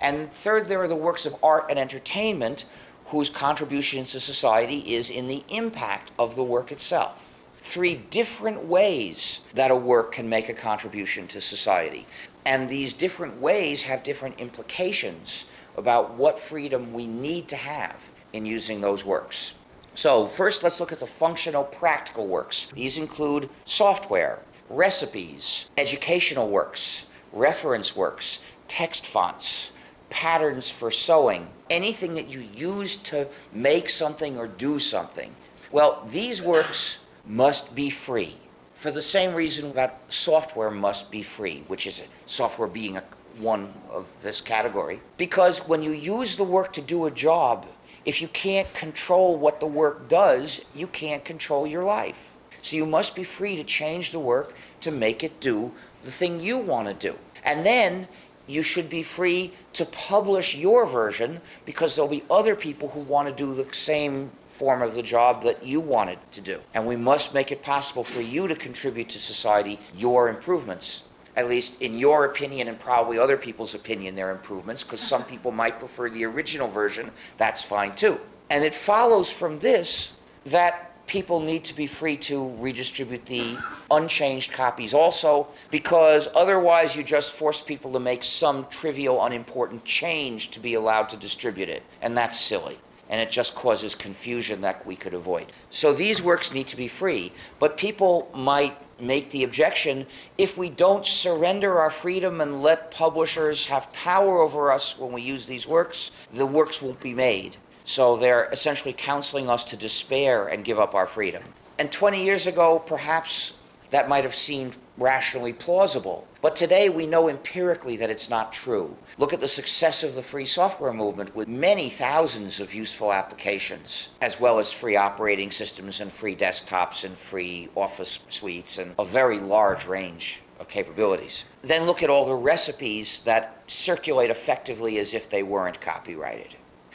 And third, there are the works of art and entertainment whose contribution to society is in the impact of the work itself. Three different ways that a work can make a contribution to society. And these different ways have different implications about what freedom we need to have in using those works. So, first, let's look at the functional, practical works. These include software, recipes, educational works, reference works, text fonts, patterns for sewing, anything that you use to make something or do something. Well, these works must be free for the same reason that software must be free, which is software being a, one of this category. Because when you use the work to do a job, if you can't control what the work does, you can't control your life. So you must be free to change the work to make it do the thing you want to do. And then you should be free to publish your version because there'll be other people who want to do the same form of the job that you wanted to do. And we must make it possible for you to contribute to society your improvements. At least in your opinion and probably other people's opinion, their improvements, because some uh-huh. people might prefer the original version. That's fine too. And it follows from this that people need to be free to redistribute the unchanged copies also, because otherwise you just force people to make some trivial, unimportant change to be allowed to distribute it. And that's silly. and it just causes confusion that we could avoid. So these works need to be free, but people might make the objection if we don't surrender our freedom and let publishers have power over us when we use these works, the works won't be made. So they're essentially counseling us to despair and give up our freedom. And 20 years ago, perhaps that might have seemed rationally plausible. But today we know empirically that it's not true. Look at the success of the free software movement with many thousands of useful applications, as well as free operating systems and free desktops and free office suites and a very large range of capabilities. Then look at all the recipes that circulate effectively as if they weren't copyrighted.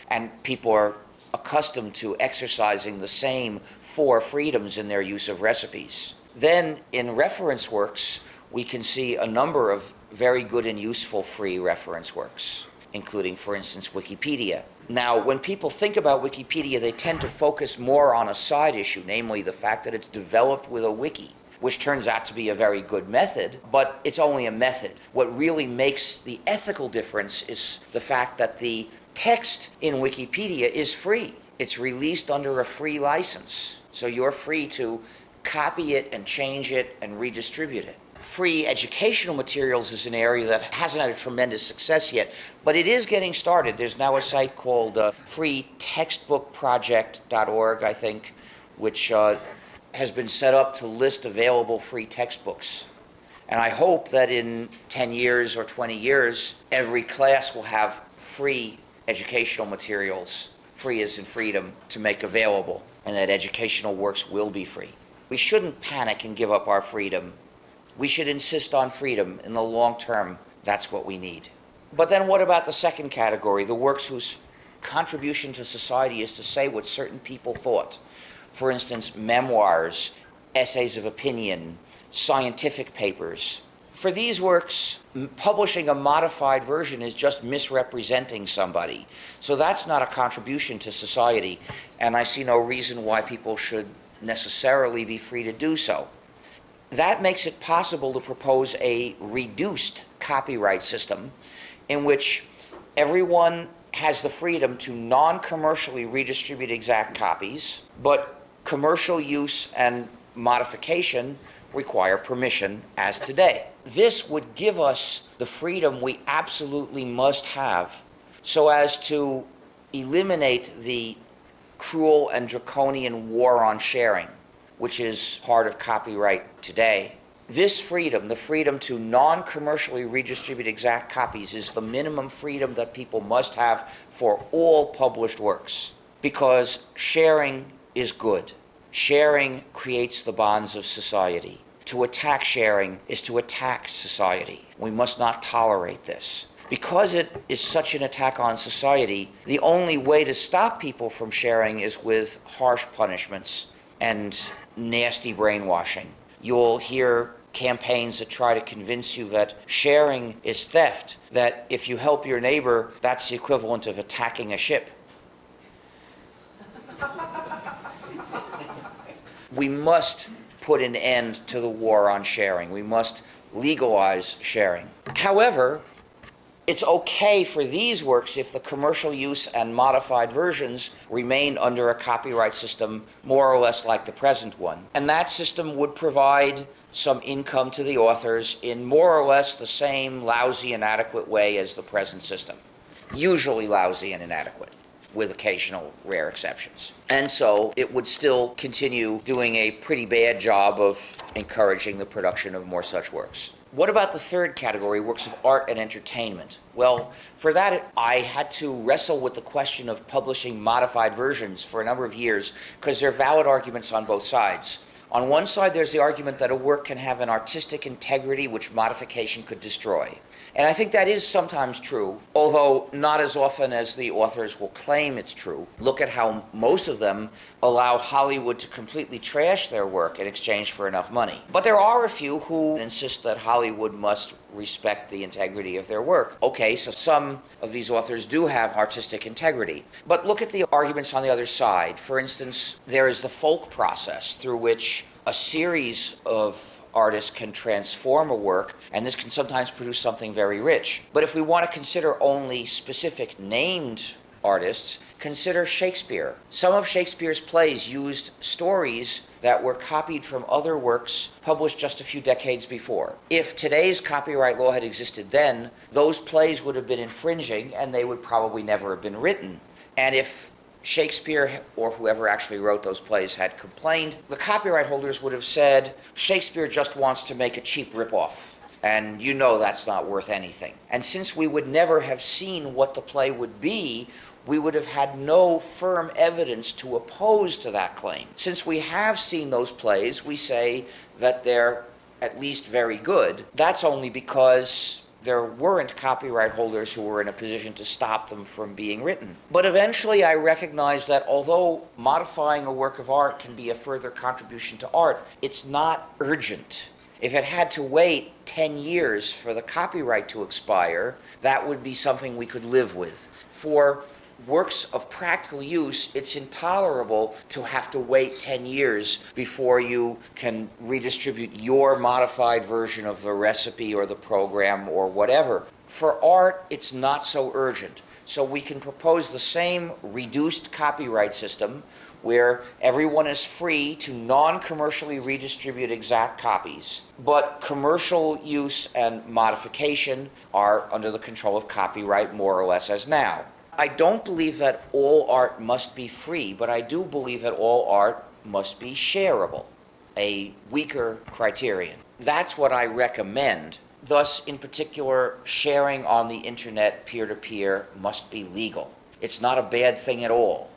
And people are accustomed to exercising the same four freedoms in their use of recipes. Then in reference works, we can see a number of very good and useful free reference works, including, for instance, Wikipedia. Now, when people think about Wikipedia, they tend to focus more on a side issue, namely the fact that it's developed with a wiki, which turns out to be a very good method, but it's only a method. What really makes the ethical difference is the fact that the text in Wikipedia is free. It's released under a free license. So you're free to copy it and change it and redistribute it. Free educational materials is an area that hasn't had a tremendous success yet, but it is getting started. There's now a site called uh, freetextbookproject.org, I think, which uh, has been set up to list available free textbooks. And I hope that in 10 years or 20 years, every class will have free educational materials, free as in freedom, to make available, and that educational works will be free. We shouldn't panic and give up our freedom. We should insist on freedom. In the long term, that's what we need. But then what about the second category, the works whose contribution to society is to say what certain people thought? For instance, memoirs, essays of opinion, scientific papers. For these works, publishing a modified version is just misrepresenting somebody. So that's not a contribution to society, and I see no reason why people should necessarily be free to do so. That makes it possible to propose a reduced copyright system in which everyone has the freedom to non commercially redistribute exact copies, but commercial use and modification require permission as today. This would give us the freedom we absolutely must have so as to eliminate the cruel and draconian war on sharing, which is part of copyright today. This freedom, the freedom to non commercially redistribute exact copies, is the minimum freedom that people must have for all published works because sharing is good. Sharing creates the bonds of society. To attack sharing is to attack society. We must not tolerate this. Because it is such an attack on society, the only way to stop people from sharing is with harsh punishments and nasty brainwashing. You'll hear campaigns that try to convince you that sharing is theft, that if you help your neighbor, that's the equivalent of attacking a ship. we must put an end to the war on sharing. We must legalize sharing. However, it's okay for these works if the commercial use and modified versions remain under a copyright system more or less like the present one. And that system would provide some income to the authors in more or less the same lousy, inadequate way as the present system. Usually lousy and inadequate with occasional rare exceptions. And so it would still continue doing a pretty bad job of encouraging the production of more such works. What about the third category, works of art and entertainment? Well, for that, I had to wrestle with the question of publishing modified versions for a number of years because there are valid arguments on both sides. On one side, there's the argument that a work can have an artistic integrity which modification could destroy. And I think that is sometimes true, although not as often as the authors will claim it's true. Look at how most of them allow Hollywood to completely trash their work in exchange for enough money. But there are a few who insist that Hollywood must respect the integrity of their work. Okay, so some of these authors do have artistic integrity. But look at the arguments on the other side. For instance, there is the folk process through which a series of artists can transform a work, and this can sometimes produce something very rich. But if we want to consider only specific named artists, consider Shakespeare. Some of Shakespeare's plays used stories that were copied from other works published just a few decades before. If today's copyright law had existed then, those plays would have been infringing and they would probably never have been written. And if Shakespeare or whoever actually wrote those plays had complained, the copyright holders would have said, Shakespeare just wants to make a cheap ripoff. And you know that's not worth anything. And since we would never have seen what the play would be, we would have had no firm evidence to oppose to that claim. Since we have seen those plays, we say that they're at least very good. That's only because there weren't copyright holders who were in a position to stop them from being written. But eventually I recognized that although modifying a work of art can be a further contribution to art, it's not urgent. If it had to wait 10 years for the copyright to expire, that would be something we could live with. For works of practical use, it's intolerable to have to wait 10 years before you can redistribute your modified version of the recipe or the program or whatever. For art, it's not so urgent. So we can propose the same reduced copyright system where everyone is free to non commercially redistribute exact copies, but commercial use and modification are under the control of copyright more or less as now. I don't believe that all art must be free, but I do believe that all art must be shareable, a weaker criterion. That's what I recommend. Thus, in particular, sharing on the internet peer to peer must be legal. It's not a bad thing at all.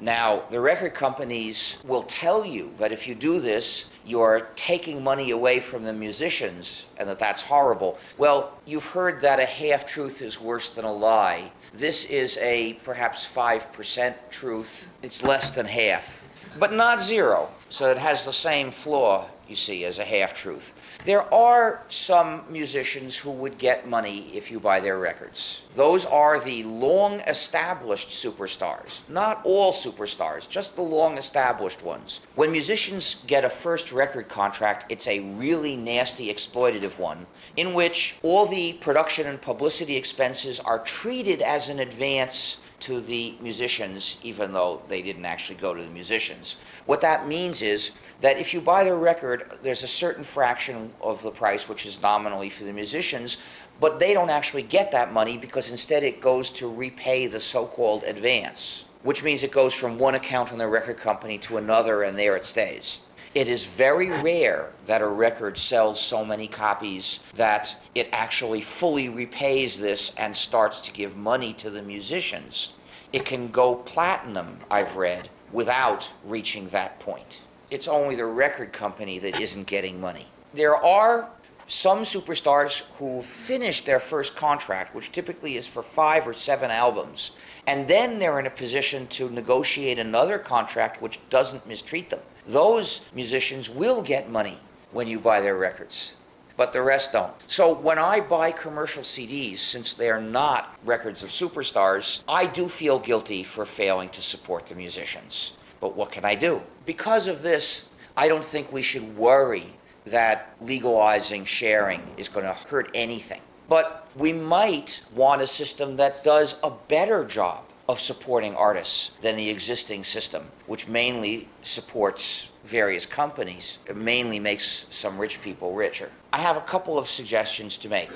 Now, the record companies will tell you that if you do this, you're taking money away from the musicians and that that's horrible. Well, you've heard that a half truth is worse than a lie. This is a perhaps 5% truth. It's less than half, but not zero. So it has the same flaw, you see, as a half truth. There are some musicians who would get money if you buy their records. Those are the long established superstars. Not all superstars, just the long established ones. When musicians get a first record contract, it's a really nasty exploitative one in which all the production and publicity expenses are treated as an advance to the musicians, even though they didn't actually go to the musicians. What that means is that if you buy their record, there's a certain fraction of the price which is nominally for the musicians, but they don't actually get that money because instead it goes to repay the so called advance, which means it goes from one account on the record company to another and there it stays. It is very rare that a record sells so many copies that it actually fully repays this and starts to give money to the musicians. It can go platinum, I've read, without reaching that point. It's only the record company that isn't getting money. There are some superstars who finish their first contract, which typically is for five or seven albums, and then they're in a position to negotiate another contract which doesn't mistreat them. Those musicians will get money when you buy their records, but the rest don't. So when I buy commercial CDs, since they're not records of superstars, I do feel guilty for failing to support the musicians. But what can I do? Because of this, I don't think we should worry that legalizing sharing is going to hurt anything. But we might want a system that does a better job of supporting artists than the existing system, which mainly supports various companies. It mainly makes some rich people richer. I have a couple of suggestions to make.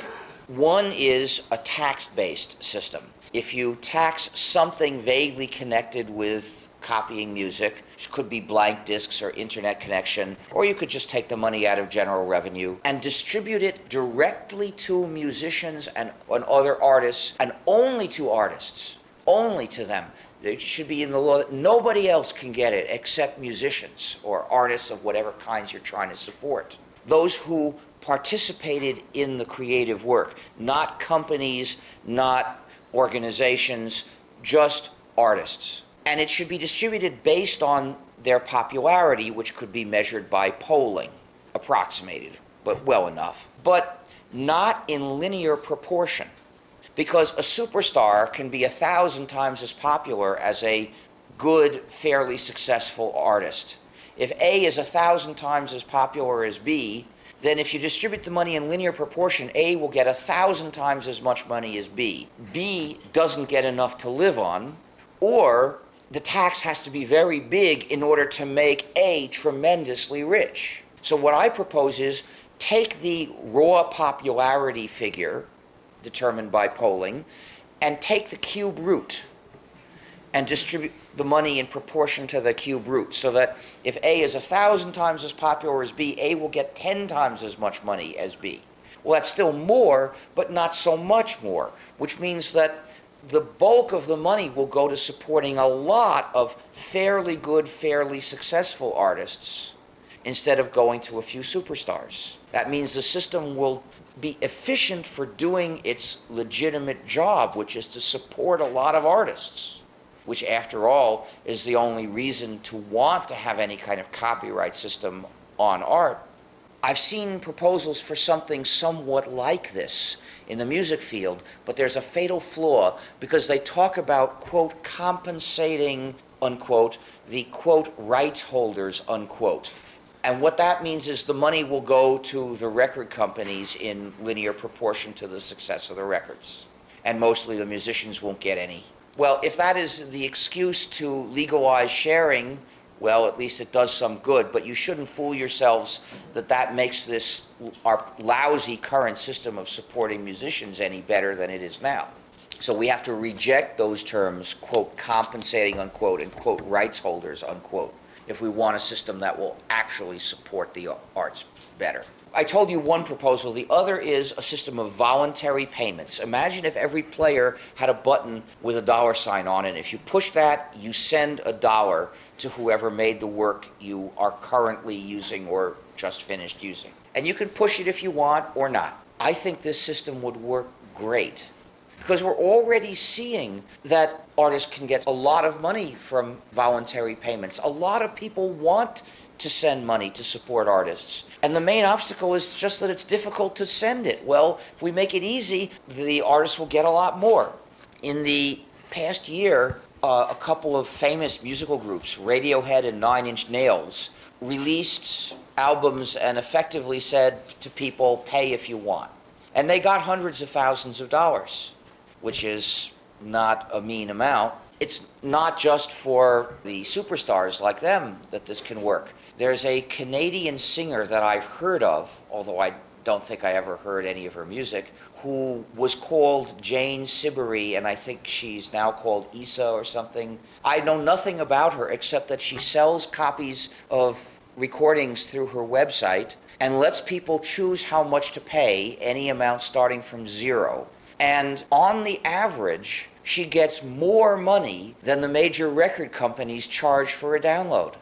One is a tax based system. If you tax something vaguely connected with copying music, which could be blank discs or internet connection, or you could just take the money out of general revenue and distribute it directly to musicians and, and other artists, and only to artists, only to them. It should be in the law that nobody else can get it except musicians or artists of whatever kinds you're trying to support. Those who participated in the creative work, not companies, not organizations, just artists. And it should be distributed based on their popularity, which could be measured by polling, approximated, but well enough, but not in linear proportion. Because a superstar can be a thousand times as popular as a good, fairly successful artist. If A is a thousand times as popular as B, then if you distribute the money in linear proportion, A will get a thousand times as much money as B. B doesn't get enough to live on, or the tax has to be very big in order to make A tremendously rich. So what I propose is take the raw popularity figure determined by polling and take the cube root and distribute the money in proportion to the cube root so that if A is a thousand times as popular as B, A will get 10 times as much money as B. Well, that's still more, but not so much more, which means that the bulk of the money will go to supporting a lot of fairly good, fairly successful artists instead of going to a few superstars. That means the system will be efficient for doing its legitimate job, which is to support a lot of artists, which, after all, is the only reason to want to have any kind of copyright system on art. I've seen proposals for something somewhat like this in the music field, but there's a fatal flaw because they talk about, quote, compensating, unquote, the, quote, rights holders, unquote. And what that means is the money will go to the record companies in linear proportion to the success of the records. And mostly the musicians won't get any. Well, if that is the excuse to legalize sharing, well, at least it does some good, but you shouldn't fool yourselves that that makes this, our lousy current system of supporting musicians any better than it is now. So we have to reject those terms, quote, compensating, unquote, and quote, rights holders, unquote, if we want a system that will actually support the arts better. I told you one proposal. The other is a system of voluntary payments. Imagine if every player had a button with a dollar sign on it. If you push that, you send a dollar to whoever made the work you are currently using or just finished using. And you can push it if you want or not. I think this system would work great because we're already seeing that artists can get a lot of money from voluntary payments. A lot of people want to send money to support artists. And the main obstacle is just that it's difficult to send it. Well, if we make it easy, the artists will get a lot more. In the past year, uh, a couple of famous musical groups, Radiohead and Nine Inch Nails, released albums and effectively said to people, pay if you want. And they got hundreds of thousands of dollars, which is not a mean amount. It's not just for the superstars like them that this can work. There's a Canadian singer that I've heard of, although I don't think I ever heard any of her music, who was called Jane Siberry, and I think she's now called Issa or something. I know nothing about her except that she sells copies of recordings through her website and lets people choose how much to pay, any amount starting from zero. And on the average, she gets more money than the major record companies charge for a download.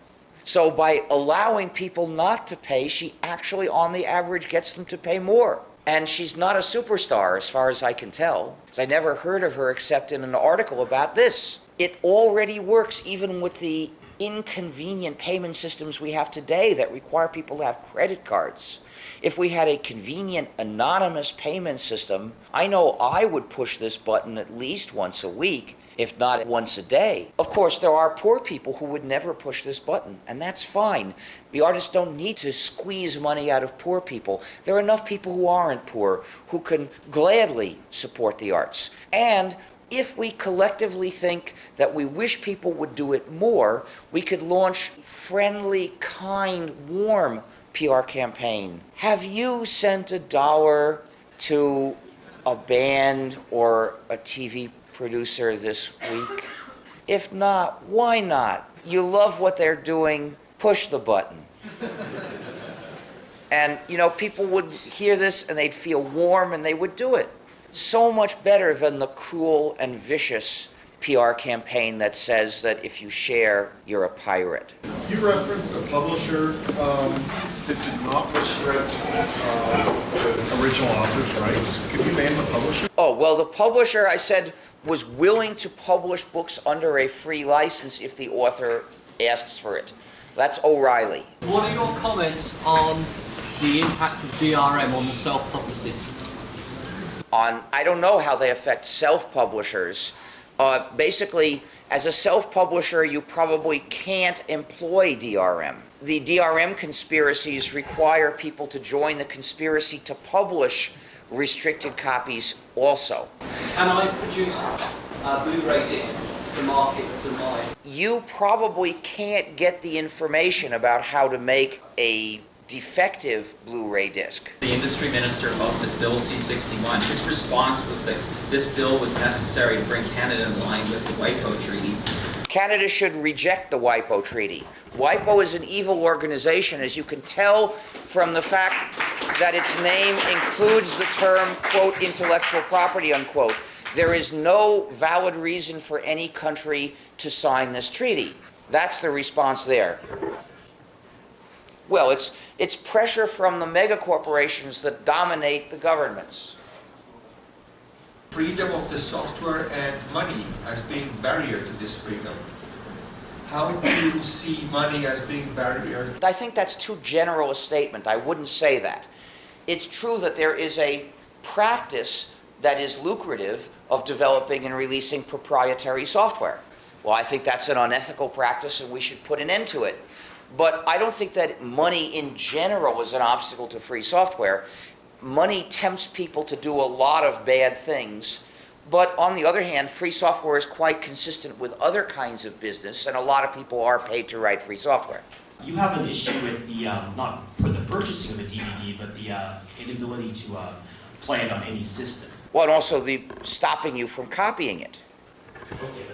So by allowing people not to pay, she actually, on the average, gets them to pay more. And she's not a superstar, as far as I can tell, because I never heard of her except in an article about this. It already works even with the inconvenient payment systems we have today that require people to have credit cards. If we had a convenient anonymous payment system, I know I would push this button at least once a week, if not once a day. Of course, there are poor people who would never push this button, and that's fine. The artists don't need to squeeze money out of poor people. There are enough people who aren't poor who can gladly support the arts. And if we collectively think that we wish people would do it more, we could launch friendly, kind, warm PR campaign. Have you sent a dollar to a band or a TV producer this week? If not, why not? You love what they're doing, push the button. And, you know, people would hear this and they'd feel warm and they would do it. So much better than the cruel and vicious PR campaign that says that if you share, you're a pirate. You referenced a publisher um, that did not restrict uh, the original author's rights. Could you name the publisher? Oh, well, the publisher, I said, was willing to publish books under a free license if the author asks for it. That's O'Reilly. What are your comments on the impact of DRM on the self-publicist? On I don't know how they affect self-publishers. Uh, basically, as a self-publisher, you probably can't employ DRM. The DRM conspiracies require people to join the conspiracy to publish restricted copies also. Can I produce a Blu-ray disc to market to my You probably can't get the information about how to make a defective Blu-ray disc. The industry minister of this Bill C-61, his response was that this bill was necessary to bring Canada in line with the WIPO Treaty. Canada should reject the WIPO treaty. WIPO is an evil organization, as you can tell from the fact that its name includes the term, quote, intellectual property, unquote. There is no valid reason for any country to sign this treaty. That's the response there. Well, it's, it's pressure from the mega corporations that dominate the governments. freedom of the software and money as being barrier to this freedom. How do you see money as being a barrier? I think that's too general a statement. I wouldn't say that. It's true that there is a practice that is lucrative of developing and releasing proprietary software. Well, I think that's an unethical practice and we should put an end to it. But I don't think that money in general is an obstacle to free software. Money tempts people to do a lot of bad things. But on the other hand, free software is quite consistent with other kinds of business, and a lot of people are paid to write free software. You have an issue with the, um, not for the purchasing of a DVD, but the uh, inability to uh, play it on any system. Well, and also the stopping you from copying it.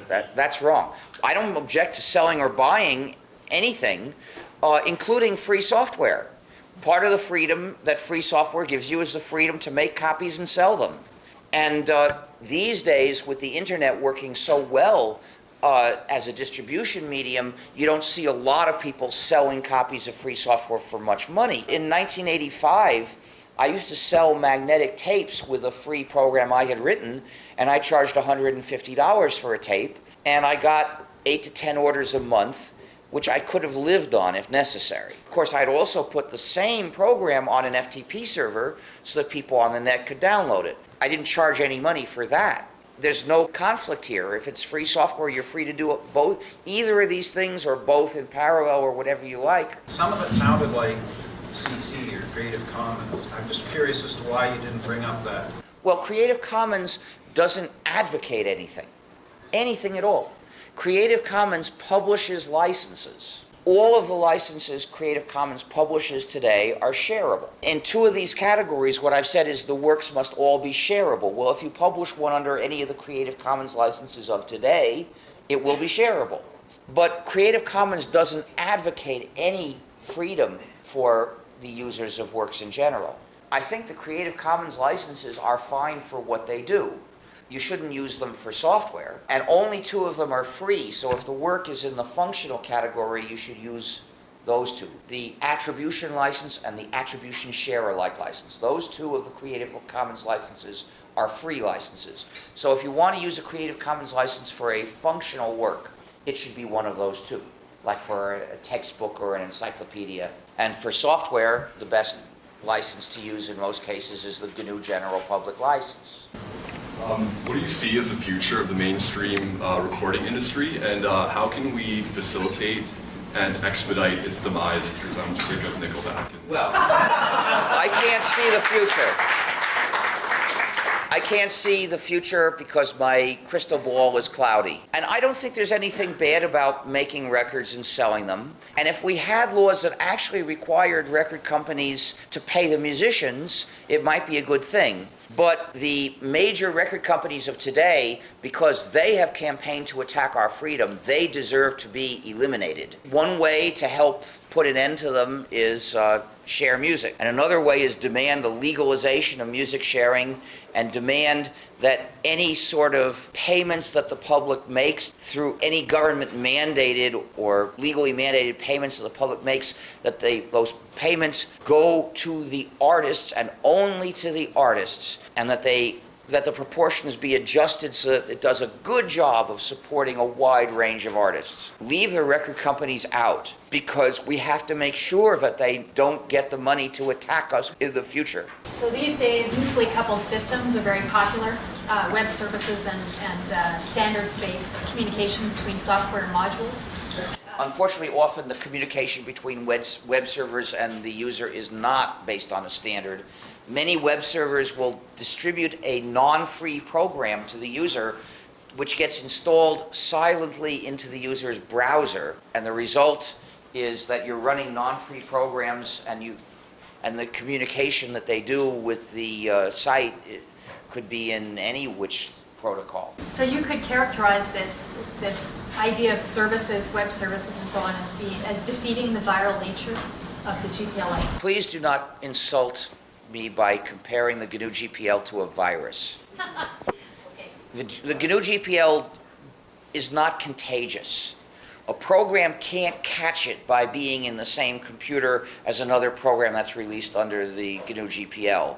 That, that's wrong. I don't object to selling or buying anything, uh, including free software. Part of the freedom that free software gives you is the freedom to make copies and sell them. And uh, these days, with the internet working so well uh, as a distribution medium, you don't see a lot of people selling copies of free software for much money. In 1985, I used to sell magnetic tapes with a free program I had written, and I charged $150 for a tape, and I got eight to 10 orders a month, which I could have lived on if necessary. Of course, I'd also put the same program on an FTP server so that people on the net could download it. I didn't charge any money for that. There's no conflict here. If it's free software, you're free to do it both, either of these things or both in parallel or whatever you like. Some of it sounded like CC or Creative Commons. I'm just curious as to why you didn't bring up that. Well, Creative Commons doesn't advocate anything, anything at all. Creative Commons publishes licenses. All of the licenses Creative Commons publishes today are shareable. In two of these categories, what I've said is the works must all be shareable. Well, if you publish one under any of the Creative Commons licenses of today, it will be shareable. But Creative Commons doesn't advocate any freedom for the users of works in general. I think the Creative Commons licenses are fine for what they do. You shouldn't use them for software. And only two of them are free, so if the work is in the functional category, you should use those two. The attribution license and the attribution share alike license. Those two of the Creative Commons licenses are free licenses. So if you want to use a Creative Commons license for a functional work, it should be one of those two, like for a textbook or an encyclopedia. And for software, the best license to use in most cases is the GNU General Public License. Um, what do you see as the future of the mainstream uh, recording industry, and uh, how can we facilitate and expedite its demise? Because I'm sick of Nickelback. Well, I can't see the future. I can't see the future because my crystal ball is cloudy. And I don't think there's anything bad about making records and selling them. And if we had laws that actually required record companies to pay the musicians, it might be a good thing. But the major record companies of today, because they have campaigned to attack our freedom, they deserve to be eliminated. One way to help put an end to them is uh, share music. And another way is demand the legalization of music sharing and demand that any sort of payments that the public makes through any government mandated or legally mandated payments that the public makes, that they, those payments go to the artists and only to the artists, and that they that the proportions be adjusted so that it does a good job of supporting a wide range of artists. Leave the record companies out because we have to make sure that they don't get the money to attack us in the future. So these days, loosely coupled systems are very popular. Uh, web services and, and uh, standards-based communication between software modules. Unfortunately, often the communication between web, web servers and the user is not based on a standard. Many web servers will distribute a non-free program to the user which gets installed silently into the user's browser, and the result is that you're running non-free programs and you, and the communication that they do with the uh, site it could be in any which protocol. So you could characterize this, this idea of services, web services and so on as being, as defeating the viral nature of the GPL license? Please do not insult me by comparing the GNU GPL to a virus. The, the GNU GPL is not contagious. A program can't catch it by being in the same computer as another program that's released under the GNU GPL.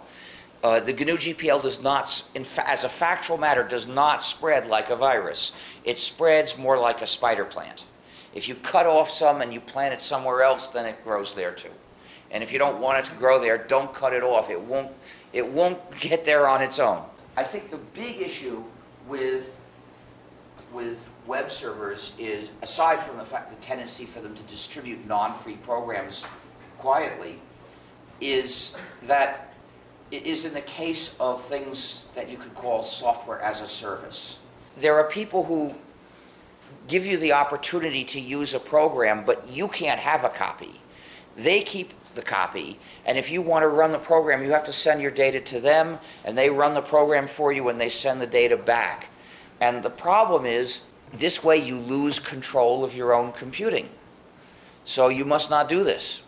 Uh, the GNU GPL does not, as a factual matter, does not spread like a virus. It spreads more like a spider plant. If you cut off some and you plant it somewhere else, then it grows there too. And if you don't want it to grow there, don't cut it off. It won't, it won't get there on its own. I think the big issue with, with web servers is, aside from the fact, the tendency for them to distribute non-free programs quietly, is that it is in the case of things that you could call software as a service. There are people who give you the opportunity to use a program, but you can't have a copy. They keep the copy, and if you want to run the program, you have to send your data to them, and they run the program for you, and they send the data back. And the problem is, this way you lose control of your own computing. So you must not do this.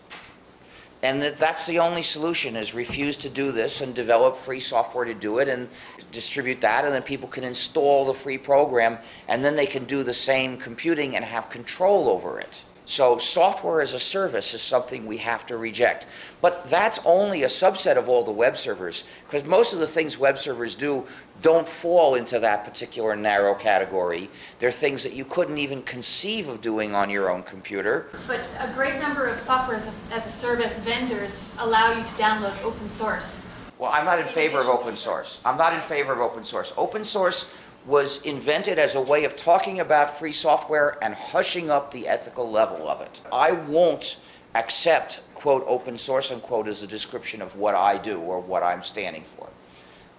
And that, that's the only solution, is refuse to do this and develop free software to do it and distribute that, and then people can install the free program, and then they can do the same computing and have control over it. So software as a service is something we have to reject. But that's only a subset of all the web servers, because most of the things web servers do don't fall into that particular narrow category. They're things that you couldn't even conceive of doing on your own computer. But a great number of software as a, as a service vendors allow you to download open source. Well, I'm not in favor of open source. I'm not in favor of open source. Open source was invented as a way of talking about free software and hushing up the ethical level of it. I won't accept, quote, open source, unquote, as a description of what I do or what I'm standing for.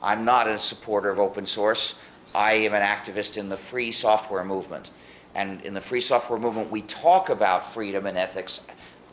I'm not a supporter of open source. I am an activist in the free software movement. And in the free software movement, we talk about freedom and ethics.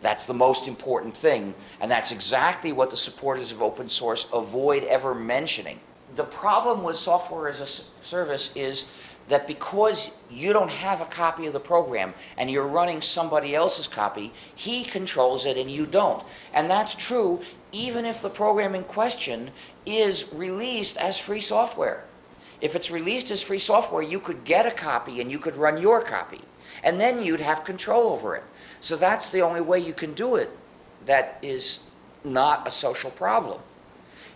That's the most important thing. And that's exactly what the supporters of open source avoid ever mentioning. The problem with software as a service is that because you don't have a copy of the program and you're running somebody else's copy, he controls it and you don't. And that's true even if the program in question is released as free software. If it's released as free software, you could get a copy and you could run your copy. And then you'd have control over it. So that's the only way you can do it that is not a social problem.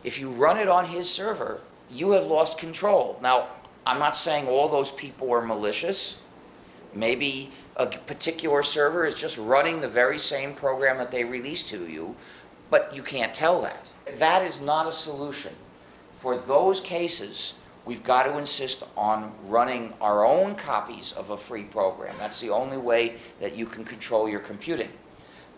If you run it on his server, you have lost control. Now, I'm not saying all those people are malicious. Maybe a particular server is just running the very same program that they released to you, but you can't tell that. That is not a solution. For those cases, we've got to insist on running our own copies of a free program. That's the only way that you can control your computing.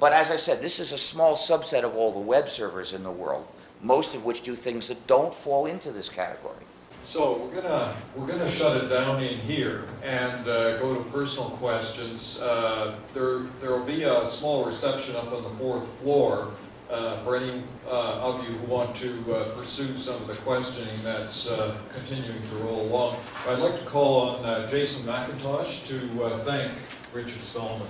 But as I said, this is a small subset of all the web servers in the world, most of which do things that don't fall into this category. So we're gonna, we're gonna shut it down in here and uh, go to personal questions. Uh, There, there will be a small reception up on the fourth floor uh, for any uh, of you who want to uh, pursue some of the questioning that's uh, continuing to roll along. I'd like to call on Jason McIntosh to thank Richard Stallman.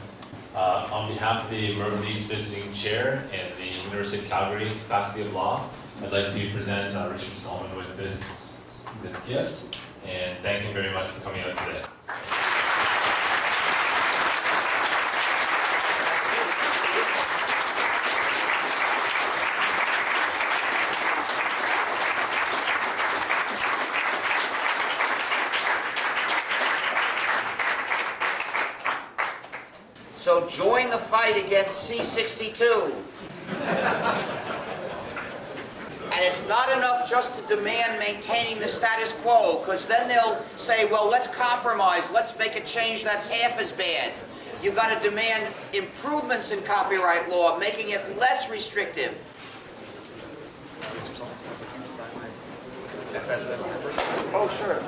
Uh, On behalf of the Mervyn Visiting Chair and the University of Calgary Faculty of Law, I'd like to present uh, Richard Stallman with this, this gift, and thank him very much for coming out today. So join the fight against C-62. And it's not enough just to demand maintaining the status quo, because then they'll say, well, let's compromise, let's make a change that's half as bad. You've got to demand improvements in copyright law, making it less restrictive. Oh, sure.